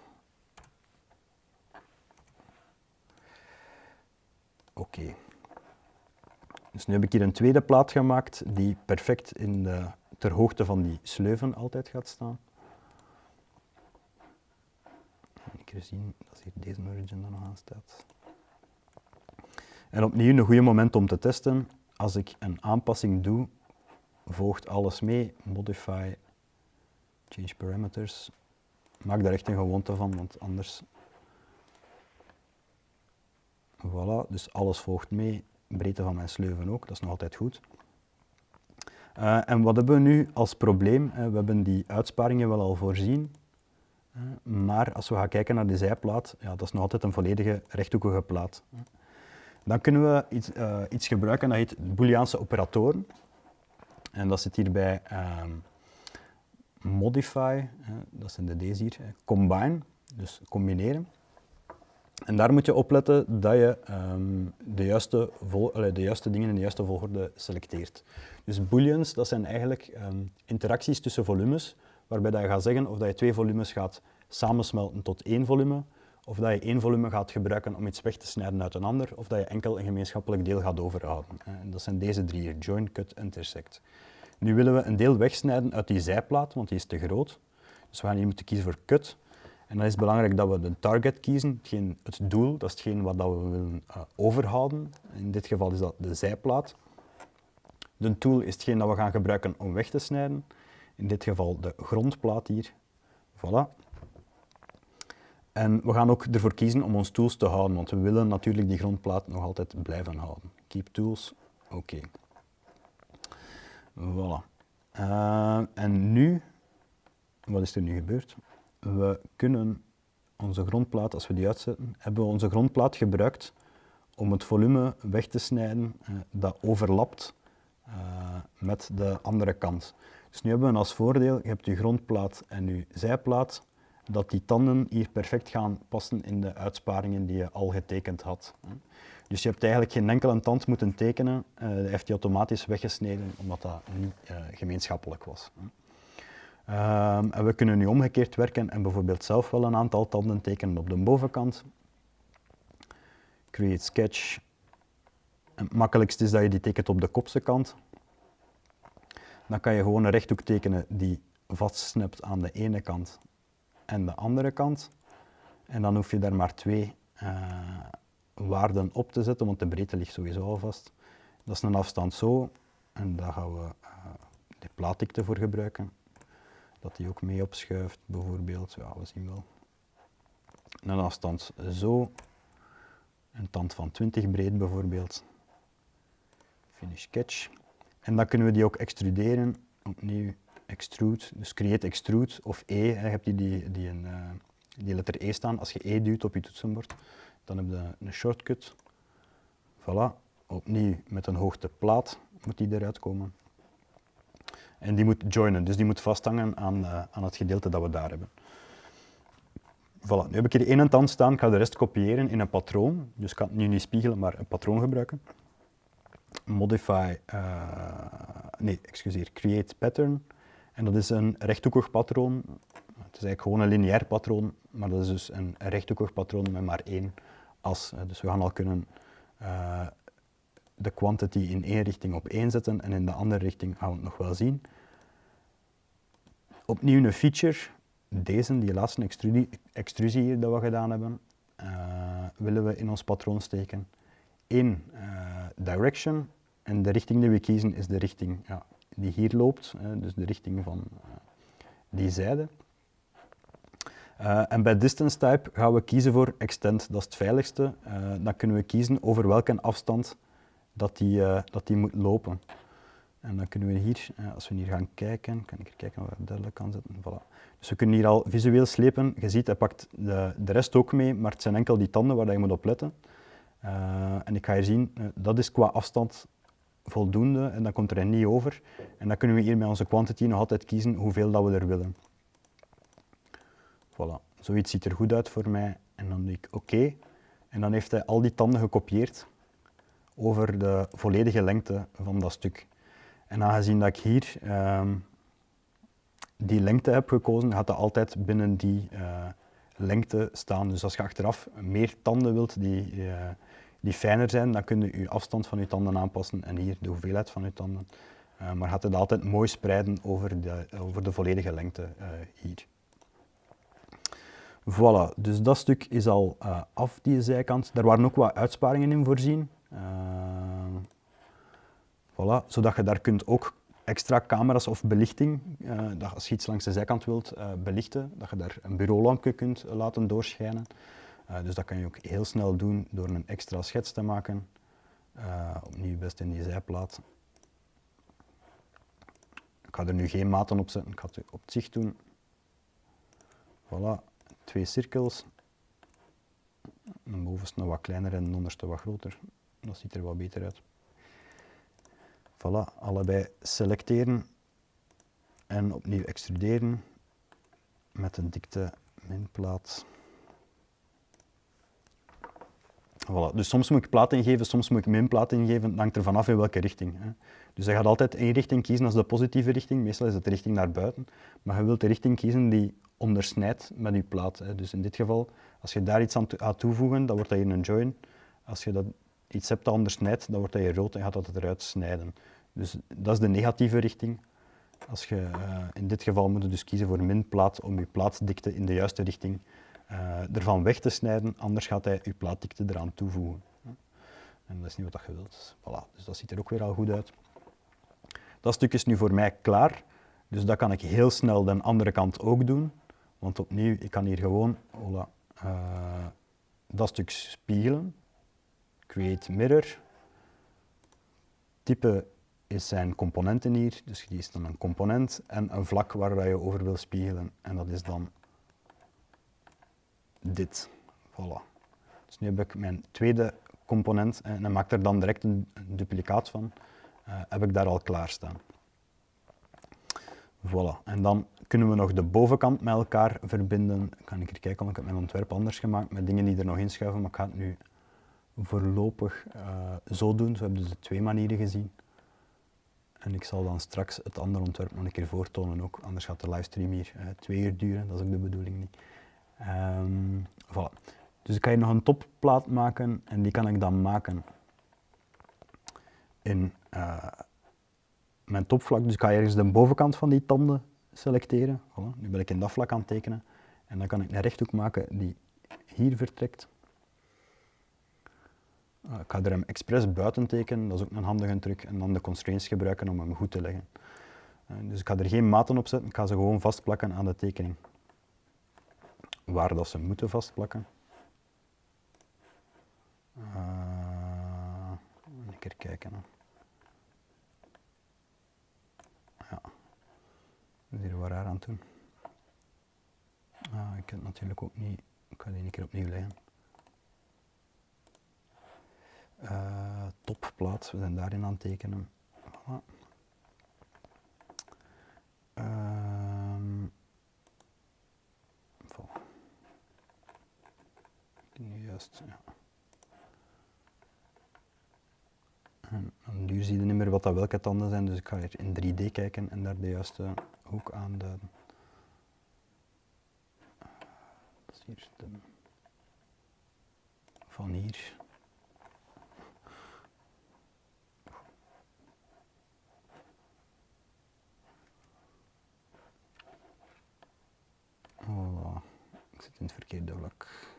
Oké. Dus nu heb ik hier een tweede plaat gemaakt die perfect in de, ter hoogte van die sleuven altijd gaat staan. Ik kan zien dat hier deze origin er nog aan staat. En opnieuw een goede moment om te testen. Als ik een aanpassing doe, volgt alles mee. Modify, change parameters. Maak daar echt een gewoonte van, want anders Voilà, dus alles volgt mee, breedte van mijn sleuven ook, dat is nog altijd goed. Uh, en wat hebben we nu als probleem? Uh, we hebben die uitsparingen wel al voorzien, uh, maar als we gaan kijken naar de zijplaat, ja, dat is nog altijd een volledige rechthoekige plaat. Dan kunnen we iets, iets gebruiken dat heet Booleaanse operatoren. En dat zit hier bij ehm, modify, dat zijn de deze hier, combine, dus combineren. En daar moet je opletten dat je um, de, juiste vol, de juiste dingen in de juiste volgorde selecteert. Dus booleans, dat zijn eigenlijk um, interacties tussen volumes, waarbij dat je gaat zeggen of dat je twee volumes gaat samensmelten tot één volume, of dat je één volume gaat gebruiken om iets weg te snijden uit een ander, of dat je enkel een gemeenschappelijk deel gaat overhouden. En dat zijn deze drie hier, join, cut, intersect. Nu willen we een deel wegsnijden uit die zijplaat, want die is te groot. Dus we gaan hier moeten kiezen voor cut. En dan is het belangrijk dat we de target kiezen, hetgeen, het doel, dat is hetgeen wat we willen uh, overhouden. In dit geval is dat de zijplaat. De tool is hetgeen dat we gaan gebruiken om weg te snijden. In dit geval de grondplaat hier. Voilà. En we gaan ook ervoor kiezen om ons tools te houden, want we willen natuurlijk die grondplaat nog altijd blijven houden. Keep tools, oké. Voilà. Uh, en nu, wat is er nu gebeurd? we kunnen onze grondplaat, als we die uitzetten, hebben we onze grondplaat gebruikt om het volume weg te snijden eh, dat overlapt uh, met de andere kant. Dus nu hebben we als voordeel, je hebt je grondplaat en je zijplaat, dat die tanden hier perfect gaan passen in de uitsparingen die je al getekend had. Dus je hebt eigenlijk geen enkele tand moeten tekenen, uh, heeft die automatisch weggesneden omdat dat niet uh, gemeenschappelijk was. Um, en we kunnen nu omgekeerd werken en bijvoorbeeld zelf wel een aantal tanden tekenen op de bovenkant. Create sketch. het makkelijkste is dat je die tekent op de kopse kant. Dan kan je gewoon een rechthoek tekenen die vastsnipt aan de ene kant en de andere kant. En dan hoef je daar maar twee uh, waarden op te zetten, want de breedte ligt sowieso al vast. Dat is een afstand zo, en daar gaan we uh, de plaatdikte voor gebruiken dat die ook mee opschuift, bijvoorbeeld. Ja, we zien wel. Een afstand zo, een tand van 20 breed bijvoorbeeld. Finish catch. En dan kunnen we die ook extruderen. Opnieuw extrude, dus create extrude of E. Je hebt die, die, een, uh, die letter E staan. Als je E duwt op je toetsenbord, dan heb je een shortcut. Voilà, opnieuw met een hoogteplaat moet die eruit komen. En die moet joinen, dus die moet vasthangen aan, uh, aan het gedeelte dat we daar hebben. Voilà, nu heb ik hier één tand staan, ik ga de rest kopiëren in een patroon. Dus ik kan het nu niet spiegelen, maar een patroon gebruiken. Modify, uh, nee, excuseer, create pattern. En dat is een rechthoekig patroon. Het is eigenlijk gewoon een lineair patroon, maar dat is dus een rechthoekig patroon met maar één as. Dus we gaan al kunnen uh, de quantity in één richting op één zetten en in de andere richting gaan we het nog wel zien. Opnieuw een feature, deze, die laatste extrusie, hier dat we gedaan hebben, uh, willen we in ons patroon steken. in direction en de richting die we kiezen is de richting ja, die hier loopt, dus de richting van die zijde. en bij distance type gaan we kiezen voor extend, dat is het veiligste. dan kunnen we kiezen over welke afstand dat die, dat moet lopen. En dan kunnen we hier, als we hier gaan kijken, kan ik er kijken of ik het duidelijk kan zetten. Voilà. Dus we kunnen hier al visueel slepen. Je ziet, hij pakt de, de rest ook mee, maar het zijn enkel die tanden waar je moet op letten. En ik ga hier zien, dat is qua afstand voldoende en dan komt er niet over. En dan kunnen we hier met onze quantity nog altijd kiezen hoeveel dat we er willen. Voilà, zoiets ziet er goed uit voor mij. En dan doe ik oké. En dan heeft hij al die tanden gekopieerd over de volledige lengte van dat stuk. En aangezien dat ik hier ehm, die lengte heb gekozen, gaat dat altijd binnen die uh, lengte staan. Dus als je achteraf meer tanden wilt die, uh, die fijner zijn, dan kun je je afstand van je tanden aanpassen en hier de hoeveelheid van je tanden. Uh, maar gaat het altijd mooi spreiden over de, over de volledige lengte hier. Voilà, dus dat stuk is al af, die zijkant. Daar waren ook wat uitsparingen in voorzien. voilà, zodat je daar kunt ook extra camera's of belichting, dat als je iets langs de zijkant wilt belichten, dat je daar een bureaulampje kunt laten doorschijnen. Uh, dus dat kan je ook heel snel doen door een extra schets te maken. opnieuw best in die zijplaat. Ik ga er nu geen maten op zetten, ik ga het op het zicht doen. Voilà, twee cirkels. De bovenste wat kleiner en de onderste wat groter. Dat ziet er wat beter uit. Voilà, allebei selecteren en opnieuw extruderen met een dikte minplaat. Voilà. Dus soms moet ik plaat ingeven, soms moet ik minplaat ingeven, dat hangt er vanaf in welke richting. Hè. Dus je gaat altijd één richting kiezen als de positieve richting, meestal is het de richting naar buiten, maar je wilt de richting kiezen die ondersnijdt met je plaat. Hè. Dus in dit geval, als je daar iets aan toevoegen, dan wordt dat hier een join. Als je dat iets hebt dat ondersnijdt, dan wordt dat hier rood en gaat dat eruit snijden. Dus dat is de negatieve richting. Als je, uh, in dit geval moet je dus kiezen voor min plaat om je plaatdikte in de juiste richting uh, ervan weg te snijden, anders gaat hij je plaatdikte eraan toevoegen. En dat is niet wat je wilt. Voilà, dus dat ziet er ook weer al goed uit. Dat stuk is nu voor mij klaar, dus dat kan ik heel snel de andere kant ook doen. Want opnieuw, ik kan hier gewoon voilà, uh, dat stuk spiegelen. Create mirror. Type is zijn componenten hier. Dus die is dan een component en een vlak waar je over wil spiegelen. En dat is dan dit. Voilà. Dus nu heb ik mijn tweede component en dan maak er dan direct een, duplicaat van. Uh, heb ik daar al klaarstaan. Voilà. En dan kunnen we nog de bovenkant met elkaar verbinden. Kan ik er kijken, want ik heb mijn ontwerp anders gemaakt met dingen die er nog inschuiven, maar ik ga het nu voorlopig uh, zo doen. Zo hebben we dus de twee manieren gezien. En ik zal dan straks het andere ontwerp nog een keer voortonen ook, anders gaat de livestream hier twee uur duren, dat is ook de bedoeling niet. Voilà. Dus ik kan hier nog een topplaat maken en die kan ik dan maken in uh, mijn topvlak. Dus ik ga ergens de bovenkant van die tanden selecteren. Nu ben ik in dat vlak aan tekenen. En dan kan ik een rechthoek maken die hier vertrekt. Uh, ik ga er hem expres buiten tekenen, dat is ook een handige truc. En dan de constraints gebruiken om hem goed te leggen. Uh, dus ik ga er geen maten op zetten, ik ga ze gewoon vastplakken aan de tekening. Waar dat ze moeten vastplakken. Uh, een keer kijken. Ja, hier wat raar aan doen. Ah, ik het natuurlijk ook niet, ik ga die een keer opnieuw leggen. Uh, topplaats, we zijn daarin aan het tekenen. Voilà. Uh, voilà. Nu ja. En, en nu zie je niet meer wat dat welke tanden zijn, dus ik ga hier in 3D kijken en daar de juiste hoek aanduiden. Dat is hier de, van hier. Voilà. Ik zit in het verkeerde vlak.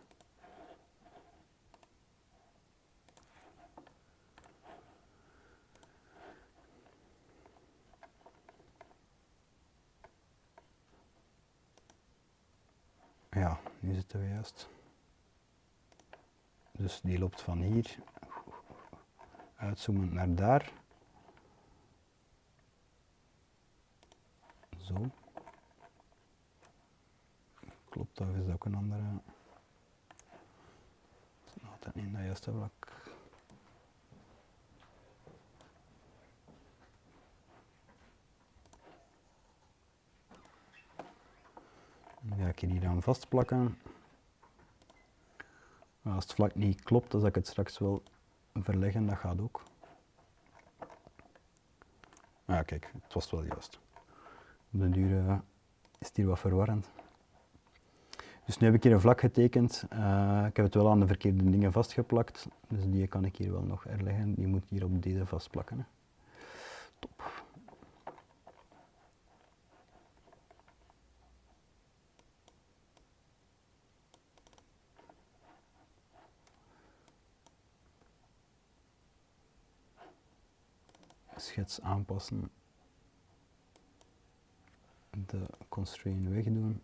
Dus die loopt van hier, uitzoomend naar daar. Zo. Klopt, dat is ook een andere. Is niet in dat juiste vlak. Dan ga ik hier dan vastplakken. Als het vlak niet klopt, zal ik het straks wel verleggen, dat gaat ook. Ah, kijk, het was wel juist. Op de duur uh, is het hier wat verwarrend. Dus nu heb ik hier een vlak getekend. Uh, ik heb het wel aan de verkeerde dingen vastgeplakt. Dus die kan ik hier wel nog herleggen. Die moet hier op deze vastplakken. Hè. Top. Aanpassen, de constraint wegdoen.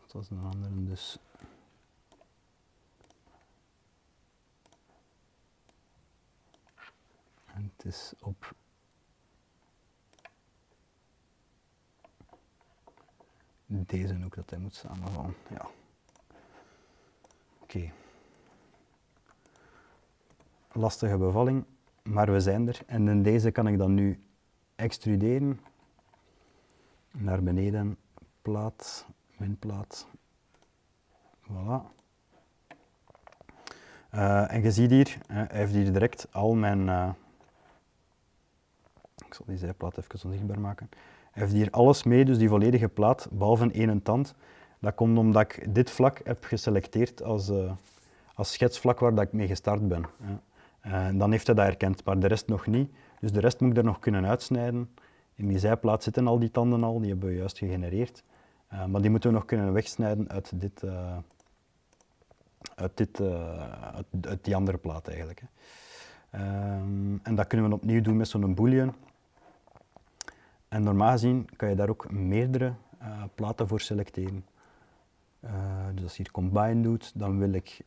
Dat was een andere dus. En het is op deze ook dat hij moet samenvallen. Ja. Oké. Lastige bevalling maar we zijn er. En in deze kan ik dan nu extruderen naar beneden, plaat, minplaat, voilà. Uh, en je ziet hier, uh, hij heeft hier direct al mijn, uh, ik zal die zijplaat even onzichtbaar maken, hij heeft hier alles mee, dus die volledige plaat, behalve één tand. Dat komt omdat ik dit vlak heb geselecteerd als, als schetsvlak waar dat ik mee gestart ben. Uh, dan heeft hij dat herkend, maar de rest nog niet. Dus de rest moet ik er nog kunnen uitsnijden. In die zijplaat zitten al die tanden al, die hebben we juist gegenereerd. Uh, maar die moeten we nog kunnen wegsnijden uit, dit, uh, uit, dit, uit, die andere plaat eigenlijk. Hè. Ehm, en dat kunnen we opnieuw doen met zo'n boolean. En normaal gezien kan je daar ook meerdere platen voor selecteren. dus als je hier combine doet, dan wil ik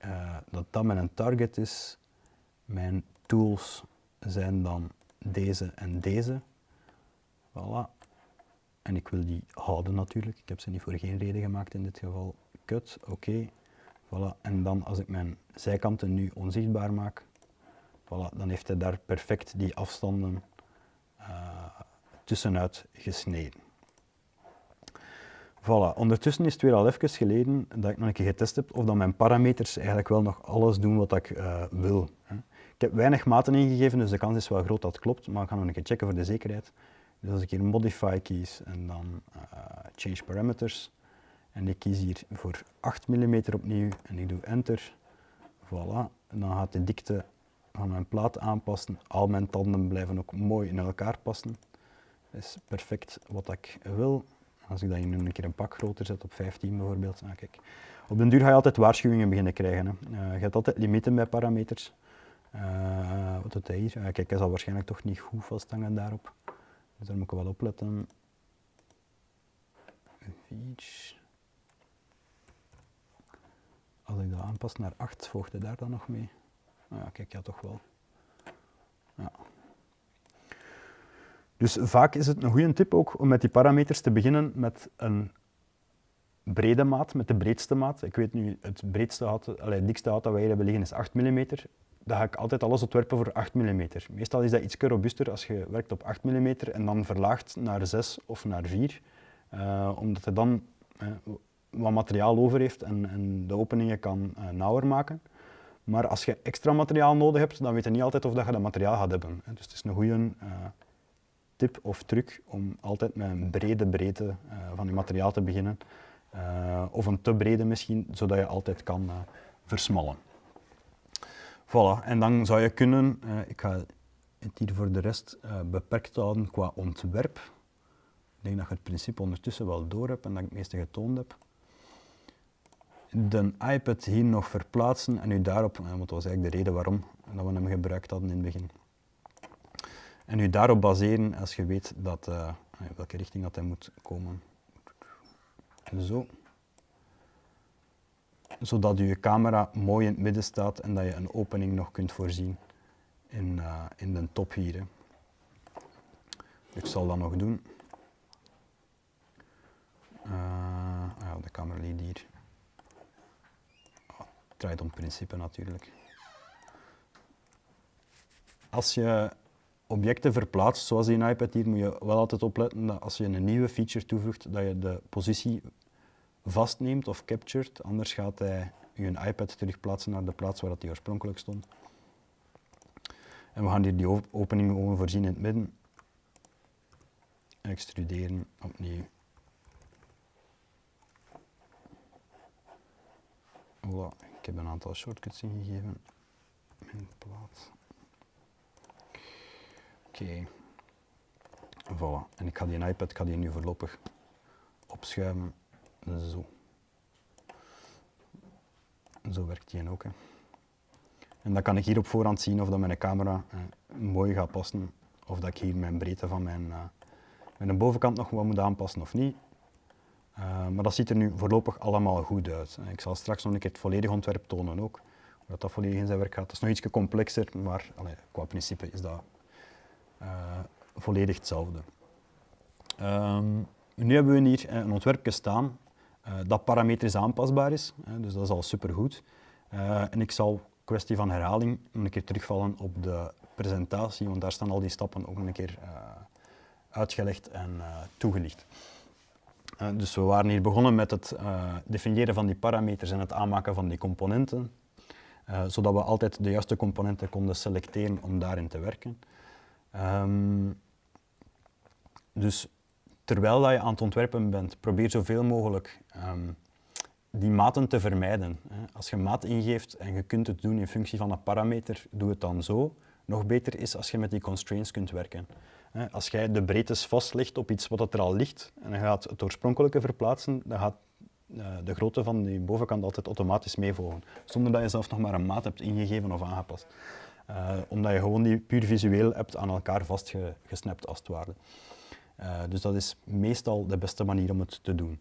dat dat met een target is mijn tools zijn dan deze en deze. Voilà. En ik wil die houden natuurlijk. Ik heb ze niet voor geen reden gemaakt in dit geval. Cut, oké. Voilà. En dan als ik mijn zijkanten nu onzichtbaar maak, voilà, dan heeft hij daar perfect die afstanden uh, tussenuit gesneden. Voilà, ondertussen is het weer al even geleden dat ik nog een keer getest heb of dat mijn parameters eigenlijk wel nog alles doen wat ik uh, wil. Hè. Ik heb weinig maten ingegeven, dus de kans is wel groot dat het klopt, maar we gaan nog een keer checken voor de zekerheid. Dus als ik hier modify kies en dan uh, change parameters en ik kies hier voor 8 mm opnieuw en ik doe enter, voilà, en dan gaat de dikte van mijn plaat aanpassen. Al mijn tanden blijven ook mooi in elkaar passen. Dat is perfect wat ik wil. Als ik dat hier nu een keer een pak groter zet, op 15 bijvoorbeeld, nou, kijk. op den duur ga je altijd waarschuwingen beginnen krijgen. Hè. Uh, je hebt altijd limieten bij parameters. Uh, wat doet hij hier? Kijk, hij zal waarschijnlijk toch niet goed vasthangen daarop. Dus daar moet ik wel op letten. Als ik dat aanpas naar 8, volgt hij daar dan nog mee? Uh, ja, kijk, ja, toch wel. Ja. Dus vaak is het een goede tip ook om met die parameters te beginnen met een brede maat, met de breedste maat. Ik weet nu, het breedste allee, dikste hout dat wij hier hebben liggen is 8 mm dan ga ik altijd alles ontwerpen voor 8 mm. Meestal is dat iets robuuster als je werkt op 8 mm en dan verlaagt naar 6 of naar 4, uh, eh, omdat hij dan uh, wat materiaal over heeft en, en de openingen kan uh, nauwer maken. Maar als je extra materiaal nodig hebt, dan weet je niet altijd of dat je dat materiaal gaat hebben. Dus het is een goede tip of truc om altijd met een brede breedte van je materiaal te beginnen. of een te brede misschien, zodat je altijd kan versmallen. Voilà, en dan zou je kunnen, uh, ik ga het hier voor de rest uh, beperkt houden qua ontwerp. Ik denk dat je het principe ondertussen wel door hebt en dat ik het meeste getoond heb. De iPad hier nog verplaatsen en u daarop, uh, dat was eigenlijk de reden waarom dat we hem gebruikt hadden in het begin. En u daarop baseren als je weet dat, welke richting dat hij moet komen. Zo zodat je camera mooi in het midden staat en dat je een opening nog kunt voorzien in, uh, in de top hier. Ik zal dat nog doen. Uh, ja, de camera ligt hier. Oh, het draait om principe natuurlijk. Als je objecten verplaatst, zoals die iPad hier, moet je wel altijd opletten dat als je een nieuwe feature toevoegt, dat je de positie vastneemt of captured, anders gaat hij je iPad terugplaatsen naar de plaats waar hij oorspronkelijk stond. En we gaan hier die opening voorzien in het midden. Extruderen, opnieuw. Voilà, ik heb een aantal shortcuts ingegeven. Mijn plaats. Oké. Voilà. En ik ga die iPad ga die nu voorlopig opschuiven. Zo. Zo werkt die ook. Hè. En dan kan ik hier op voorhand zien of dat mijn camera eh, mooi gaat passen. Of dat ik hier mijn breedte van mijn, uh, mijn bovenkant nog wat moet aanpassen of niet. Uh, maar dat ziet er nu voorlopig allemaal goed uit. Ik zal straks nog een keer het volledige ontwerp tonen ook. Hoe dat, dat volledig in zijn werk gaat. Het is nog iets complexer, maar qua principe is dat uh, volledig hetzelfde. Um, nu hebben we hier een ontwerpje staan dat parametrisch aanpasbaar is, dus dat is al supergoed. en ik zal kwestie van herhaling een keer terugvallen op de presentatie, want daar staan al die stappen ook een keer uh, uitgelegd en toegelicht. Dus we waren hier begonnen met het definiëren van die parameters en het aanmaken van die componenten, zodat we altijd de juiste componenten konden selecteren om daarin te werken. Um, dus terwijl dat je aan het ontwerpen bent, probeer zoveel mogelijk um, die maten te vermijden. Als je maat ingeeft en je kunt het doen in functie van een parameter, doe het dan zo. Nog beter is als je met die constraints kunt werken. Als jij de breedtes vastlegt op iets wat er al ligt en je gaat het oorspronkelijke verplaatsen, dan gaat eh, de grootte van die bovenkant altijd automatisch meevolgen, zonder dat je zelf nog maar een maat hebt ingegeven of aangepast. Uh, omdat je gewoon die puur visueel hebt aan elkaar vastgesnapt als het ware. Uh, dus dat is meestal de beste manier om het te doen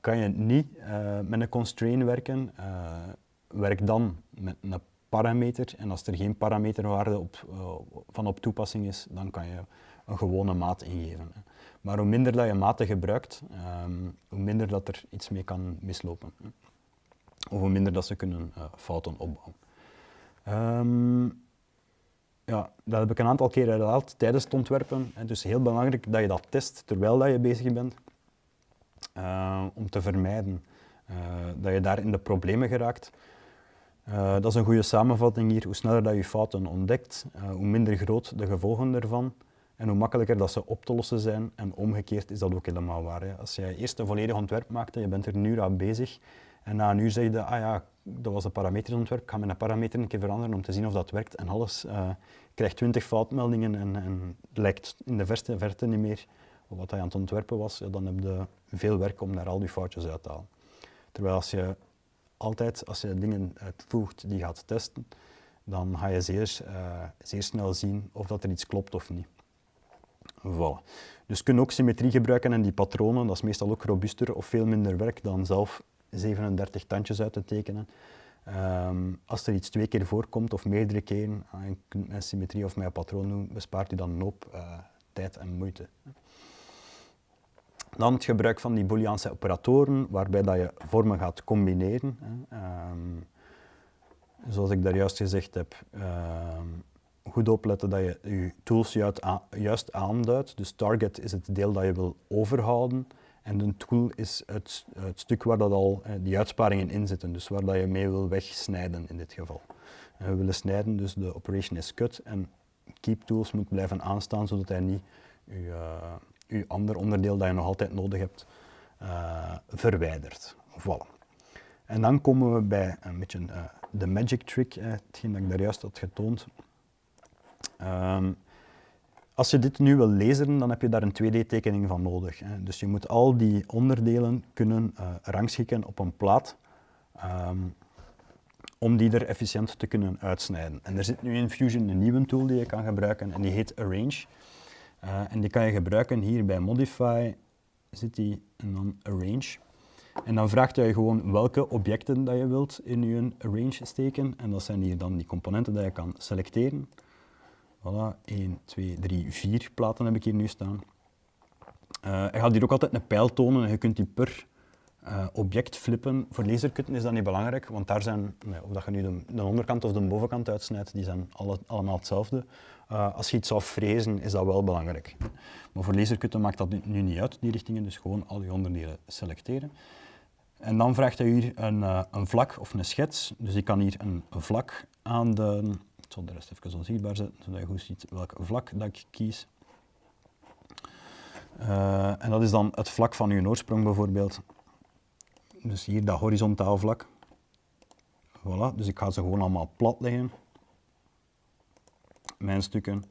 kan je niet uh, met een constraint werken, uh, werk dan met een parameter. En als er geen parameterwaarde op, van op toepassing is, dan kan je een gewone maat ingeven. Maar hoe minder dat je maten gebruikt, um, hoe minder dat er iets mee kan mislopen. Of hoe minder dat ze kunnen fouten opbouwen. Um, ja, dat heb ik een aantal keer herhaald tijdens het ontwerpen. Hè. Dus heel belangrijk dat je dat test terwijl dat je bezig bent. Uh, om te vermijden uh, dat je daar in de problemen geraakt. Uh, dat is een goede samenvatting hier. Hoe sneller dat je fouten ontdekt, hoe minder groot de gevolgen ervan en hoe makkelijker dat ze op te lossen zijn. En omgekeerd is dat ook helemaal waar. Hè. Als je eerst een volledig ontwerp maakte, je bent er nu aan bezig en na een uur zeg je, ah ja, dat was een parameterontwerp, ik ga mijn parameter een keer veranderen om te zien of dat werkt. En alles krijgt 20 foutmeldingen en, en lijkt in de verste verte niet meer wat hij aan het ontwerpen was, dan heb je veel werk om daar al die foutjes uit te halen. Terwijl als je altijd, als je dingen uitvoegt die gaat testen, dan ga je zeer, uh, zeer snel zien of dat er iets klopt of niet. Voilà. Dus kun ook symmetrie gebruiken en die patronen, dat is meestal ook robuuster of veel minder werk dan zelf 37 tandjes uit te tekenen. Um, als er iets twee keer voorkomt of meerdere keren, en je kunt met symmetrie of met patroon doen, bespaart u dan een hoop uh, tijd en moeite. Dan het gebruik van die Booleaanse operatoren, waarbij dat je vormen gaat combineren. Um, zoals ik daar juist gezegd heb, um, goed opletten dat je je tools juist aanduidt. Dus target is het deel dat je wil overhouden en een tool is het, het stuk waar dat al eh, die uitsparingen in zitten, dus waar dat je mee wil wegsnijden in dit geval. We willen snijden, dus de operation is cut en keep tools moet blijven aanstaan zodat hij niet je, uh, je ander onderdeel dat je nog altijd nodig hebt uh, verwijdert. Voilà. En dan komen we bij een beetje de magic trick, hetgeen dat ik daar juist had getoond. Um, als je dit nu wil lezen, dan heb je daar een 2D-tekening van nodig. Hè. Dus je moet al die onderdelen kunnen rangschikken op een plaat um, om die er efficiënt te kunnen uitsnijden. En er zit nu in Fusion een nieuwe tool die je kan gebruiken en die heet Arrange. Uh, en die kan je gebruiken hier bij Modify, zit die en dan Arrange. En dan vraagt hij gewoon welke objecten dat je wilt in je arrange steken. En dat zijn hier dan die componenten die je kan selecteren. Voilà, 1, 2, 3, 4 platen heb ik hier nu staan. Uh, hij gaat hier ook altijd een pijl tonen en je kunt die per uh, object flippen. Voor laserkutten is dat niet belangrijk, want daar zijn, of dat je nu de, de, onderkant of de bovenkant uitsnijdt, die zijn alle, allemaal hetzelfde. Uh, als je iets zou frezen, is dat wel belangrijk. Maar voor laserkutten maakt dat nu niet uit, die richtingen, dus gewoon al je onderdelen selecteren. En dan vraagt hij hier een, een vlak of een schets. Dus ik kan hier een vlak aan de... Ik zal de rest even onzichtbaar zetten, zodat je goed ziet welk vlak dat ik kies. Uh, en dat is dan het vlak van uw oorsprong bijvoorbeeld. Dus hier dat horizontaal vlak. Voilà, dus ik ga ze gewoon allemaal plat leggen. Mijn stukken.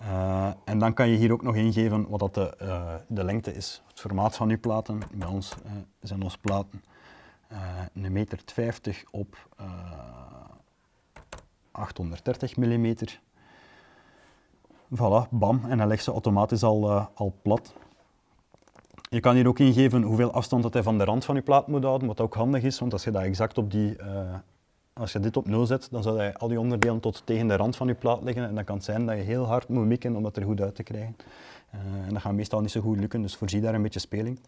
Uh, en dan kan je hier ook nog ingeven wat dat de, uh, de lengte is, het formaat van uw platen. Bij ons zijn onze platen een meter 50 op 830 mm. Voilà, bam, en dan legt ze automatisch al, al plat. Je kan hier ook ingeven hoeveel afstand dat hij van de rand van je plaat moet houden, wat ook handig is, want als je dat exact op die als je dit op 0 zet, dan zal hij al die onderdelen tot tegen de rand van je plaat liggen en dan kan het zijn dat je heel hard moet mikken om dat er goed uit te krijgen. Uh, en dat gaat meestal niet zo goed lukken, dus voorzie daar een beetje speling.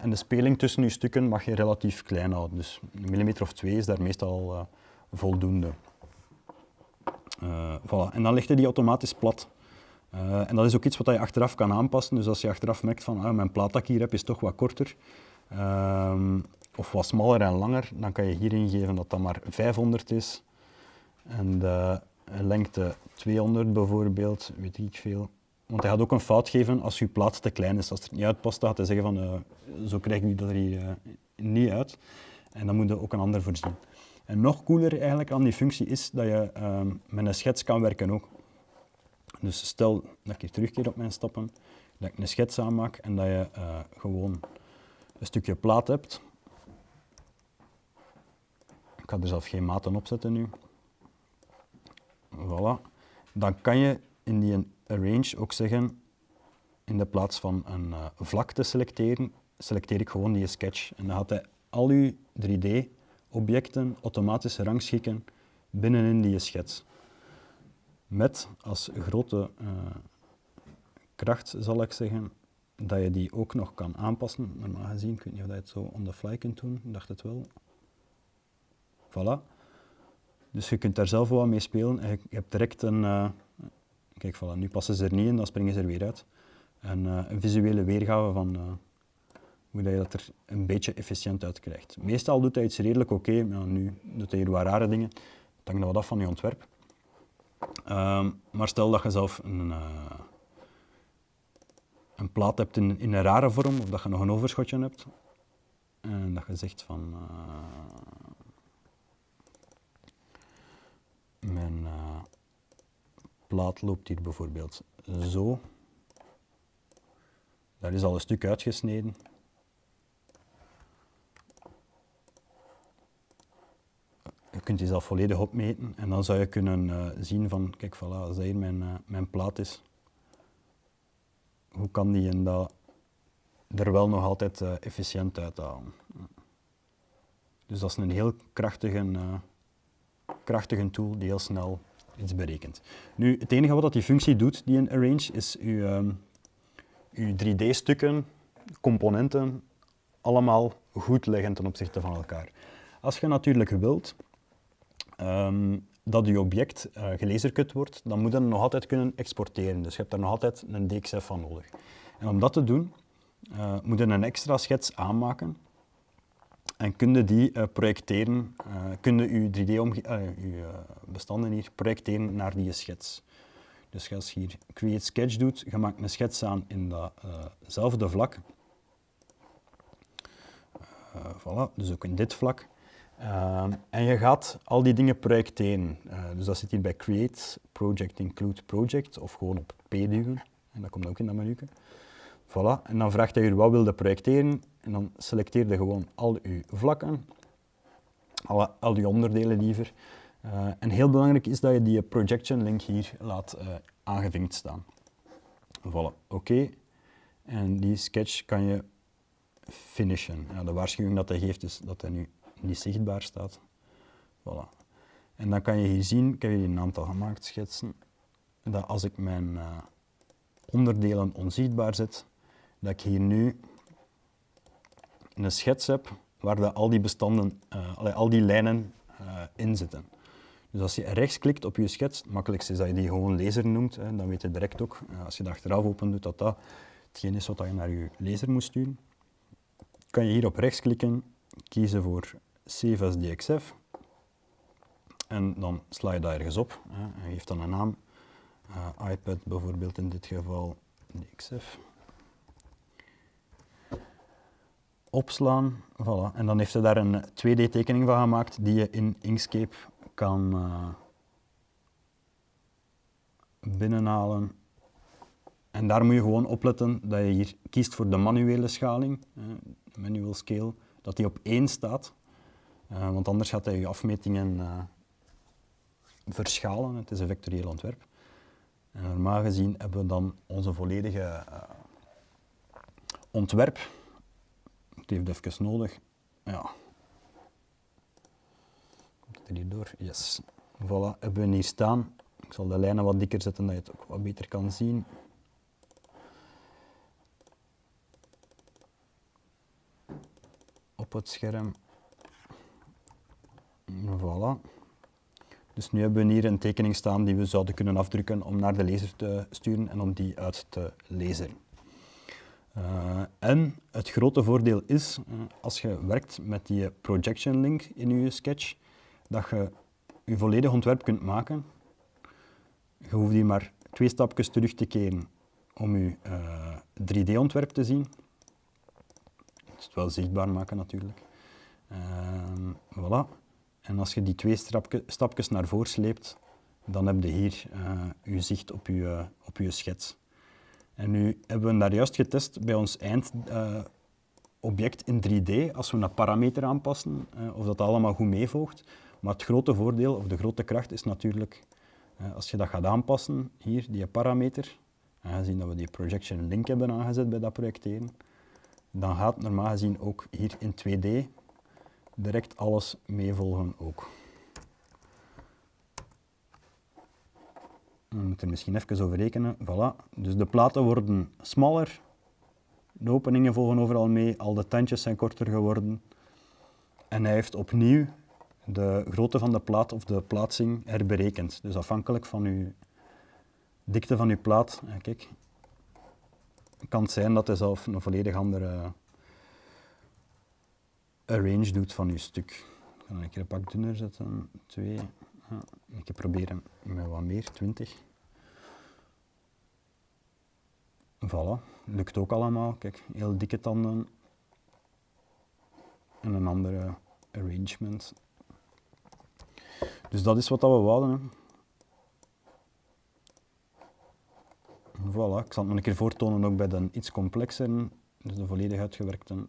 En de speling tussen je stukken mag je relatief klein houden, dus een millimeter of twee is daar meestal voldoende. Voilà. En dan hij die automatisch plat. en dat is ook iets wat je achteraf kan aanpassen, dus als je achteraf merkt van ah, mijn plaat dat ik hier heb is toch wat korter, ehm, of wat smaller en langer, dan kan je hier ingeven dat dat maar 500 is. En de lengte 200 bijvoorbeeld, weet ik veel. Want hij gaat ook een fout geven als je plaat te klein is. Als het niet uitpast, gaat hij zeggen van uh, zo krijg ik dat er hier niet uit. En dan moet je ook een ander voorzien. En nog cooler eigenlijk aan die functie is dat je ehm, met een schets kan werken ook. Dus stel dat ik hier terugkeer op mijn stappen, dat ik een schets aanmaak en dat je eh, gewoon een stukje plaat hebt. Ik ga er zelf geen maten op zetten nu. Voilà. Dan kan je in die arrange ook zeggen, in de plaats van een uh, vlak te selecteren, selecteer ik gewoon die sketch. En dan gaat hij al je 3D objecten automatisch rangschikken binnenin die schets. Met als grote eh, kracht, zal ik zeggen, dat je die ook nog kan aanpassen. Normaal gezien, kun weet niet of je het zo on the fly kunt doen, ik dacht het wel. Voilà. Dus je kunt daar zelf wel mee spelen je hebt direct een... Eh, kijk, nu passen ze er niet in, dan springen ze er weer uit. Een eh, visuele weergave van hoe je dat er een beetje efficiënt uit krijgt. Meestal doet hij iets redelijk oké, maar nu doet hij hier wat rare dingen. Dat hangt wat af van je ontwerp. Um, maar stel dat je zelf een, een plaat hebt in, in, een rare vorm, of dat je nog een overschotje hebt, en dat je zegt van Mijn uh, plaat loopt hier bijvoorbeeld zo. Daar is al een stuk uitgesneden. Kunt die zelf volledig opmeten en dan zou je kunnen uh, zien van, kijk, voilà, als dat hier mijn, uh, mijn plaat is, hoe kan die en dat er wel nog altijd efficiënt uithalen. Dus dat is een heel krachtige krachtige tool die heel snel iets berekent. Nu, het enige wat die functie doet, die een arrange, is uw, um, uw 3D-stukken, componenten, allemaal goed leggen ten opzichte van elkaar. Als je natuurlijk wilt um, dat je object uh, wordt, dan moet je nog altijd kunnen exporteren. Dus je hebt daar nog altijd een DXF van nodig. En om dat te doen, uh, moet je een extra schets aanmaken en kun je die uh, projecteren, kun je je 3D-bestanden hier projecteren naar die schets. Dus als je hier Create Sketch doet, je maakt een schets aan in datzelfde vlak. voilà, dus ook in dit vlak. En je gaat al die dingen projecteren. dus dat zit hier bij Create, Project, Include Project, of gewoon op P duwen. En dat komt ook in dat menu. Voilà, en dan vraagt hij je wat wilde projecteren en dan selecteer je gewoon al je vlakken, alle, al die onderdelen liever. Uh, en heel belangrijk is dat je die projection link hier laat uh, aangevinkt staan. Voilà, oké. En die sketch kan je finishen. Ja, de waarschuwing dat hij geeft is dat hij nu niet zichtbaar staat. Voilà. En dan kan je hier zien, ik heb hier een aantal gemaakt schetsen, dat als ik mijn uh, onderdelen onzichtbaar zet, dat ik hier nu een schets hebt waar al die bestanden, uh, al die lijnen uh, in zitten. Dus als je rechts klikt op je schets, het makkelijkste is dat je die gewoon lezer noemt, hè, dan weet je direct ook, als je dat achteraf open doet, dat dat hetgeen is wat je naar je lezer moet sturen. Kan je hier op rechts klikken, kiezen voor Save as DXF en dan sla je dat ergens op hè, en geeft dan een naam. iPad bijvoorbeeld in dit geval DXF. opslaan. Voilà. En dan heeft hij daar een 2D-tekening van gemaakt die je in Inkscape kan uh, binnenhalen. En daar moet je gewoon opletten dat je hier kiest voor de manuele schaling, manual scale, dat die op 1 staat. Uh, want anders gaat hij je afmetingen verschalen. Het is een vectorieel ontwerp. En normaal gezien hebben we dan onze volledige ontwerp het heeft even nodig. Ja. Komt het er hier door? Yes. Voilà, hebben we hier staan. Ik zal de lijnen wat dikker zetten, dat je het ook wat beter kan zien. Op het scherm. Voilà. Dus nu hebben we hier een tekening staan die we zouden kunnen afdrukken om naar de lezer te sturen en om die uit te lezen. Uh, en het grote voordeel is, uh, als je werkt met die projection link in je sketch, dat je je volledig ontwerp kunt maken. Je hoeft die maar twee stapjes terug te keren om je uh, eh, 3D-ontwerp te zien. Het wel zichtbaar maken natuurlijk. Ehm, voilà. En als je die twee stapjes naar voren sleept, dan heb je hier je zicht op je, op schets. En nu hebben we daar juist getest bij ons eindobject uh, in 3D, als we een parameter aanpassen, uh, of dat allemaal goed meevolgt. Maar het grote voordeel, of de grote kracht, is natuurlijk, als je dat gaat aanpassen, hier, die parameter, aangezien dat we die projection link hebben aangezet bij dat projecteren, dan gaat normaal gezien ook hier in 2D direct alles meevolgen ook. We moeten er misschien even over rekenen. Voilà. Dus de platen worden smaller, de openingen volgen overal mee, al de tandjes zijn korter geworden. En hij heeft opnieuw de grootte van de plaat of de plaatsing herberekend. Dus afhankelijk van uw dikte van uw plaat, kijk, kan het zijn dat hij zelf een volledig andere arrange doet van uw stuk. Ik ga een keer een pak dunner zetten, twee. Ja, ik probeer hem met wat meer, 20. Voilà, lukt ook allemaal. Kijk, heel dikke tanden. En een andere arrangement. Dus dat is wat we wouden. Voilà, ik zal het nog een keer voortonen ook bij de iets complexere, dus de volledig uitgewerkte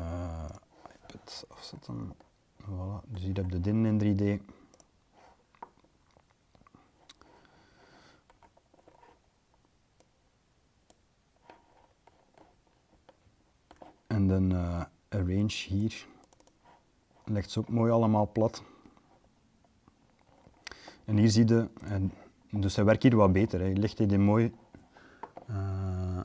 uh. Voilà, dus hier heb je din in 3D. En dan uh, arrange hier legt ze ook mooi allemaal plat. En hier zie je, en, dus hij werkt hier wat beter. Hij legt die mooi uh,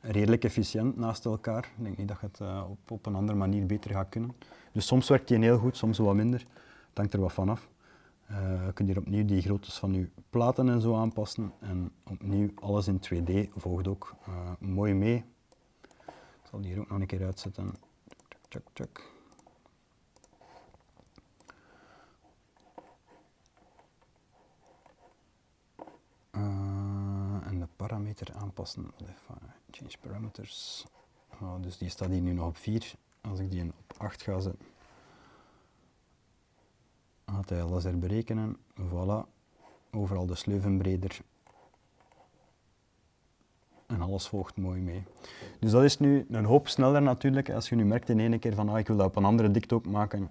redelijk efficiënt naast elkaar. Ik denk niet dat je het uh, op, op een andere manier beter gaat kunnen. Dus soms werkt hij heel goed, soms wat minder. Het hangt er wat van af. Uh, je kunt hier opnieuw die groottes van je platen en zo aanpassen. En opnieuw alles in 2D volgt ook uh, mooi mee. Ik zal die hier ook nog een keer uitzetten. Check, check. en de parameter aanpassen. Change parameters. Dus die staat hier nu nog op 4. Als ik die op 8 ga zetten, gaat hij alles herberekenen. Voilà. Overal de sleuven breder. En alles volgt mooi mee. Dus dat is nu een hoop sneller natuurlijk. Als je nu merkt in één keer van ah, ik wil dat op een andere dikte ook maken.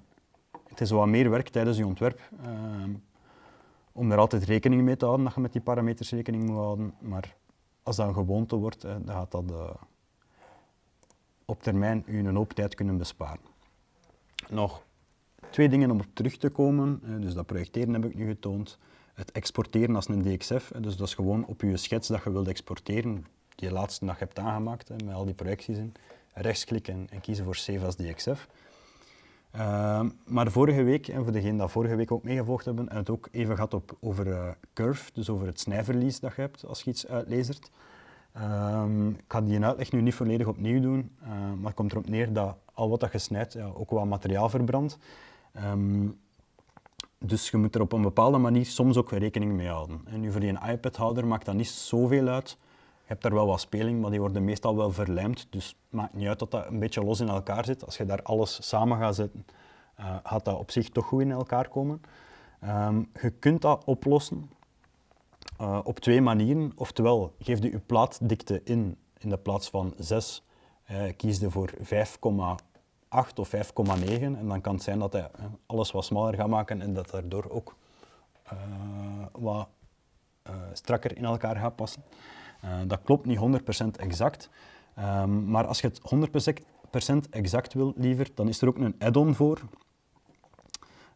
Het is wat meer werk tijdens je ontwerp. Uh, om er altijd rekening mee te houden dat je met die parameters rekening moet houden. Maar als dat een gewoonte wordt, dan gaat dat uh, op termijn u een hoop tijd kunnen besparen. Nog twee dingen om op terug te komen. Dus dat projecteren heb ik nu getoond. Het exporteren als een DXF, dus dat is gewoon op je schets dat je wilt exporteren, die laatste dag hebt aangemaakt, met al die projecties in, rechtsklikken en kiezen voor Save as DXF. Uh, maar vorige week, en voor degenen die vorige week ook meegevolgd hebben, en het ook even gehad op, over uh, curve, dus over het snijverlies dat je hebt als je iets uitlezert. Um, ik ga die uitleg nu niet volledig opnieuw doen, uh, maar het komt erop neer dat al wat dat je snijdt ja, ook wat materiaal verbrandt. Um, dus je moet er op een bepaalde manier soms ook rekening mee houden. En nu voor die iPad-houder maakt dat niet zoveel uit. Hebt daar wel wat speling, maar die worden meestal wel verlijmd. Dus het maakt niet uit dat dat een beetje los in elkaar zit. Als je daar alles samen gaat zetten, uh, gaat dat op zich toch goed in elkaar komen. Um, je kunt dat oplossen uh, op twee manieren. Oftewel, geef je je plaatdikte in in de plaats van 6, uh, kies je voor 5,8 of 5,9 en dan kan het zijn dat hij alles wat smaller gaat maken en dat daardoor ook wat strakker in elkaar gaat passen. Dat klopt niet 100% exact, um, maar als je het 100% exact wil liever, dan is er ook een add-on voor.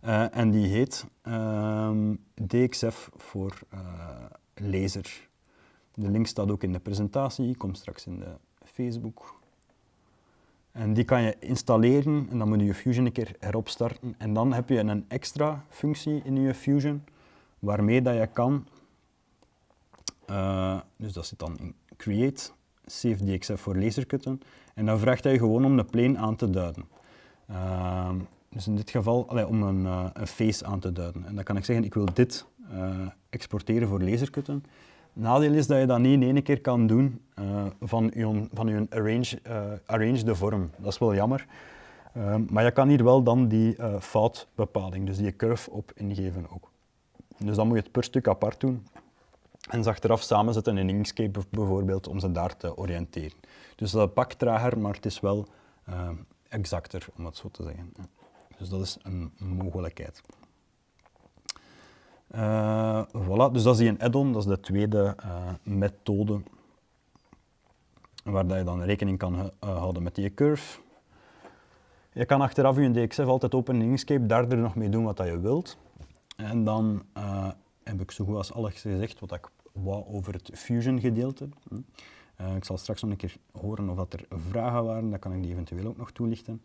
Uh, en die heet um, DXF voor uh, laser. De link staat ook in de presentatie, komt straks in de Facebook. En die kan je installeren en dan moet je Fusion een keer heropstarten. En dan heb je een extra functie in je Fusion waarmee dat je kan, uh, dus dat zit dan in Create, Save DXF voor lasercutten. En dan vraagt hij gewoon om de plane aan te duiden. Dus in dit geval allee, om een, uh, een, face aan te duiden. En dan kan ik zeggen, ik wil dit uh, exporteren voor laserkutten. Nadeel is dat je dat niet in één keer kan doen uh, van je, van je arrange, de vorm. Dat is wel jammer. maar je kan hier wel dan die foutbepaling, dus die curve op ingeven ook. Dus dan moet je het per stuk apart doen. En ze achteraf samenzetten in Inkscape bijvoorbeeld om ze daar te oriënteren. Dus dat pakt trager, maar het is wel exacter, om het zo te zeggen. Dus dat is een mogelijkheid. Uh, voilà, dus dat is die een add-on, dat is de tweede uh, methode waar je dan rekening kan houden met die curve. Je kan achteraf je DXF altijd open in Inkscape, daar er nog mee doen wat je wilt. En dan heb ik zo goed als alles gezegd wat ik wou over het Fusion gedeelte. Hm. ik zal straks nog een keer horen of dat er vragen waren, dan kan ik die eventueel ook nog toelichten.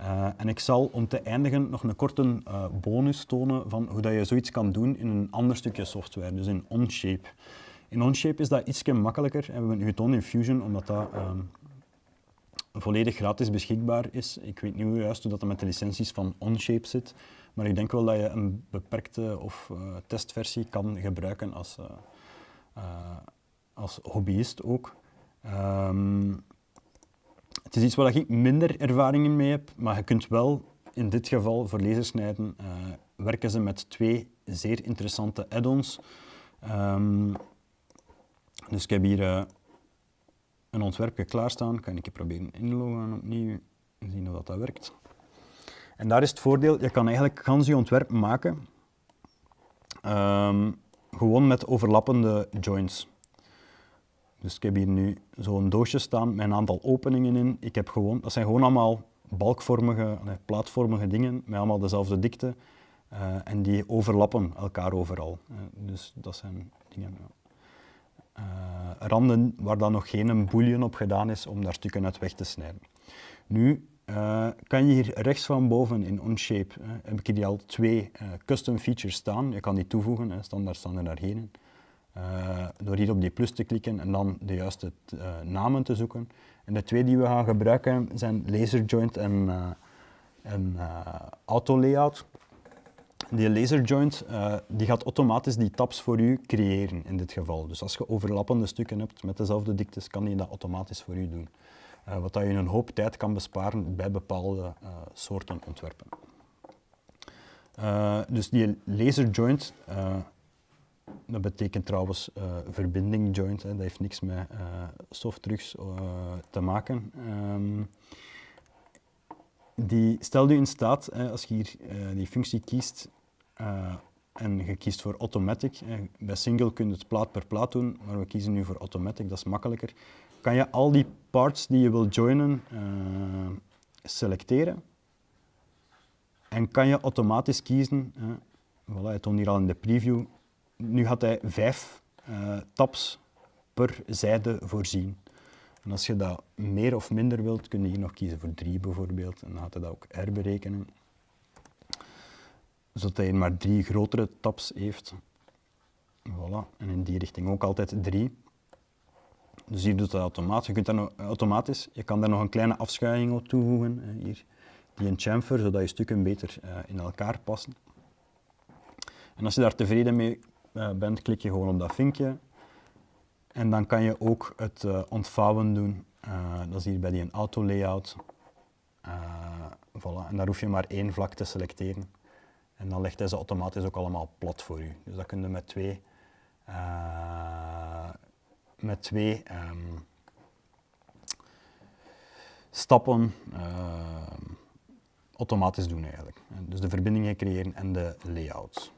Uh, en ik zal om te eindigen nog een korte uh, bonus tonen van hoe dat je zoiets kan doen in een ander stukje software, dus in Onshape. In Onshape is dat iets makkelijker en we hebben het nu getoond in Fusion omdat dat um, volledig gratis beschikbaar is. Ik weet niet hoe juist hoe dat met de licenties van Onshape zit, maar ik denk wel dat je een beperkte of uh, testversie kan gebruiken als, als hobbyist ook. Um, het is iets waar ik minder ervaringen mee heb, maar je kunt wel in dit geval voor lasersnijden werken ze met twee zeer interessante add-ons. Um, dus ik heb hier een ontwerpje klaarstaan. Kan ik proberen inloggen opnieuw en zien of dat, werkt. En daar is het voordeel, je kan eigenlijk gans je ontwerp maken um, gewoon met overlappende joints. Dus ik heb hier nu zo'n doosje staan met een aantal openingen in. Ik heb gewoon, dat zijn gewoon allemaal balkvormige, nee, plaatvormige dingen met allemaal dezelfde dikte. Uh, en die overlappen elkaar overal. Uh, dus dat zijn dingen. Uh, randen waar dan nog geen bouillon op gedaan is om daar stukken uit weg te snijden. Nu kan je hier rechts van boven in Onshape, heb ik hier al twee custom features staan. Je kan die toevoegen, standaard staan er daar geen in. Uh, door hier op die plus te klikken en dan de juiste namen te zoeken. En de twee die we gaan gebruiken zijn laser joint en, en auto layout. Die laser joint die gaat automatisch die tabs voor u creëren in dit geval. Dus als je overlappende stukken hebt met dezelfde diktes, kan hij dat automatisch voor u doen. Wat dat je een hoop tijd kan besparen bij bepaalde soorten ontwerpen. dus die laser joint dat betekent trouwens verbinding joint, hè. dat heeft niks met softdrugs te maken. Um, die stelt u in staat, hè, als je hier die functie kiest en je kiest voor automatic, bij single kun je het plaat per plaat doen, maar we kiezen nu voor automatic, dat is makkelijker. Kan je al die parts die je wil joinen selecteren en kan je automatisch kiezen, hè. voilà, het toont hier al in de preview, nu gaat hij vijf uh, tabs per zijde voorzien. En als je dat meer of minder wilt, kun je hier nog kiezen voor 3 bijvoorbeeld. En dan gaat hij dat ook herberekenen. Zodat hij maar drie grotere tabs heeft. Voilà. En in die richting ook altijd 3. Dus hier doet dat automatisch. Je, kunt dat nog, automatisch. je kan daar nog een kleine afschuiving op toevoegen. Hier, die een chamfer, zodat je stukken beter uh, in elkaar passen. En als je daar tevreden mee uh, bent, klik je gewoon op dat vinkje. En dan kan je ook het uh, ontvouwen doen. dat is hier bij die auto layout. voilà. En daar hoef je maar één vlak te selecteren. En dan legt hij ze automatisch ook allemaal plat voor u. Dus dat kun je met twee met twee um, stappen uh, automatisch doen eigenlijk. Dus de verbindingen creëren en de layouts.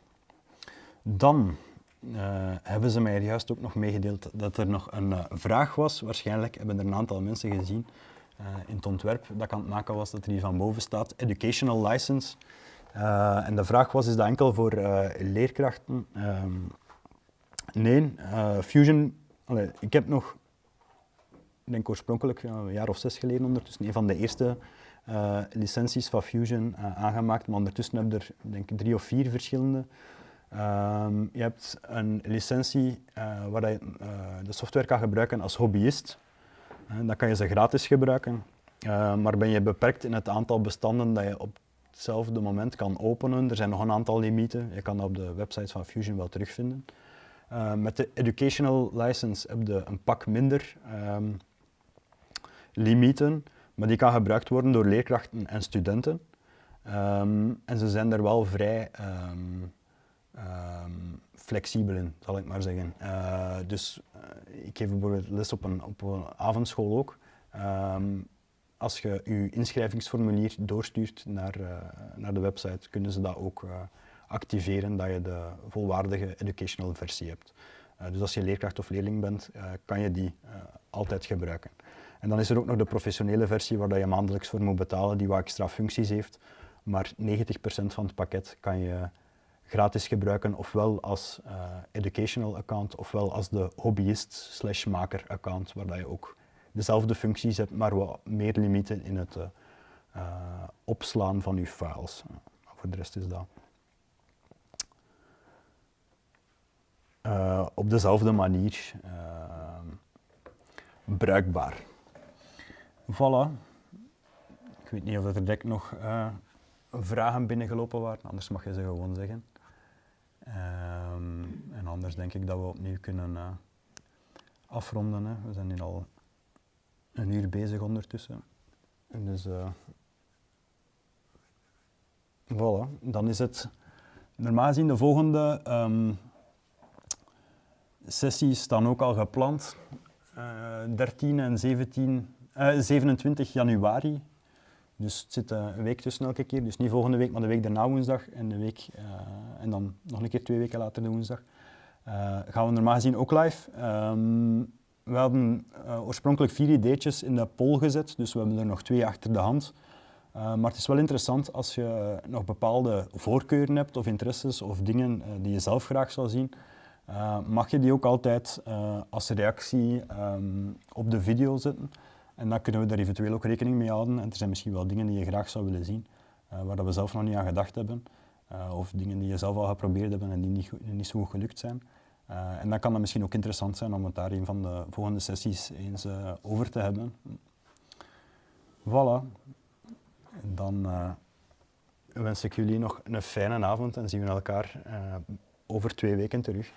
Dan uh, hebben ze mij juist ook nog meegedeeld dat er nog een uh, vraag was. Waarschijnlijk hebben er een aantal mensen gezien in het ontwerp dat ik aan het maken was, dat er hier van boven staat, Educational License. en de vraag was, is dat enkel voor leerkrachten? Um, nee, Fusion ik heb nog, ik denk oorspronkelijk een jaar of zes geleden ondertussen, een van de eerste uh, licenties van Fusion uh, aangemaakt, maar ondertussen heb je er denk ik drie of vier verschillende. Um, je hebt een licentie uh, waar je de software kan gebruiken als hobbyist. dan kan je ze gratis gebruiken, maar ben je beperkt in het aantal bestanden dat je op hetzelfde moment kan openen. Er zijn nog een aantal limieten, je kan dat op de website van Fusion wel terugvinden. Uh, met de educational license heb je een pak minder um, limieten, maar die kan gebruikt worden door leerkrachten en studenten. Um, en ze zijn er wel vrij um, flexibel in, zal ik maar zeggen. Uh, dus uh, ik geef bijvoorbeeld les op een, op avondschool ook. als je je inschrijvingsformulier doorstuurt naar, naar de website, kunnen ze dat ook activeren dat je de volwaardige educational versie hebt. Uh, dus als je leerkracht of leerling bent, uh, kan je die uh, altijd gebruiken. En dan is er ook nog de professionele versie waar je maandelijks voor moet betalen, die wat extra functies heeft. Maar 90% van het pakket kan je gratis gebruiken, ofwel als educational account, ofwel als de hobbyist slash maker account, waar je ook dezelfde functies hebt, maar wat meer limieten in het opslaan van je files. voor de rest is dat. Uh, op dezelfde manier uh, bruikbaar. Voilà. Ik weet niet of er direct nog uh, vragen binnengelopen waren, anders mag je ze gewoon zeggen. Um, en anders denk ik dat we opnieuw kunnen afronden. Hè. We zijn nu al een uur bezig ondertussen. En dus, voilà, dan is het normaal gezien de volgende um, sessies staan ook al gepland. Uh, eh, 13 en 17, uh, 27 januari. Dus het zit uh, een week tussen elke keer. Dus niet volgende week, maar de week daarna woensdag. En, de week, eh, en dan nog een keer twee weken later de woensdag. gaan we normaal gezien ook live. Um, we hadden oorspronkelijk vier ideetjes in de poll gezet. Dus we hebben er nog twee achter de hand. maar het is wel interessant als je nog bepaalde voorkeuren hebt of interesses of dingen die je zelf graag zou zien. Uh, mag je die ook altijd uh, als reactie um, op de video zetten. En dan kunnen we daar eventueel ook rekening mee houden. En er zijn misschien wel dingen die je graag zou willen zien, uh, waar we zelf nog niet aan gedacht hebben. of dingen die je zelf al geprobeerd hebben en die niet, niet zo goed gelukt zijn. en dan kan het misschien ook interessant zijn om het daar een van de volgende sessies eens over te hebben. Voilà. Dan wens ik jullie nog een fijne avond en zien we elkaar over twee weken terug.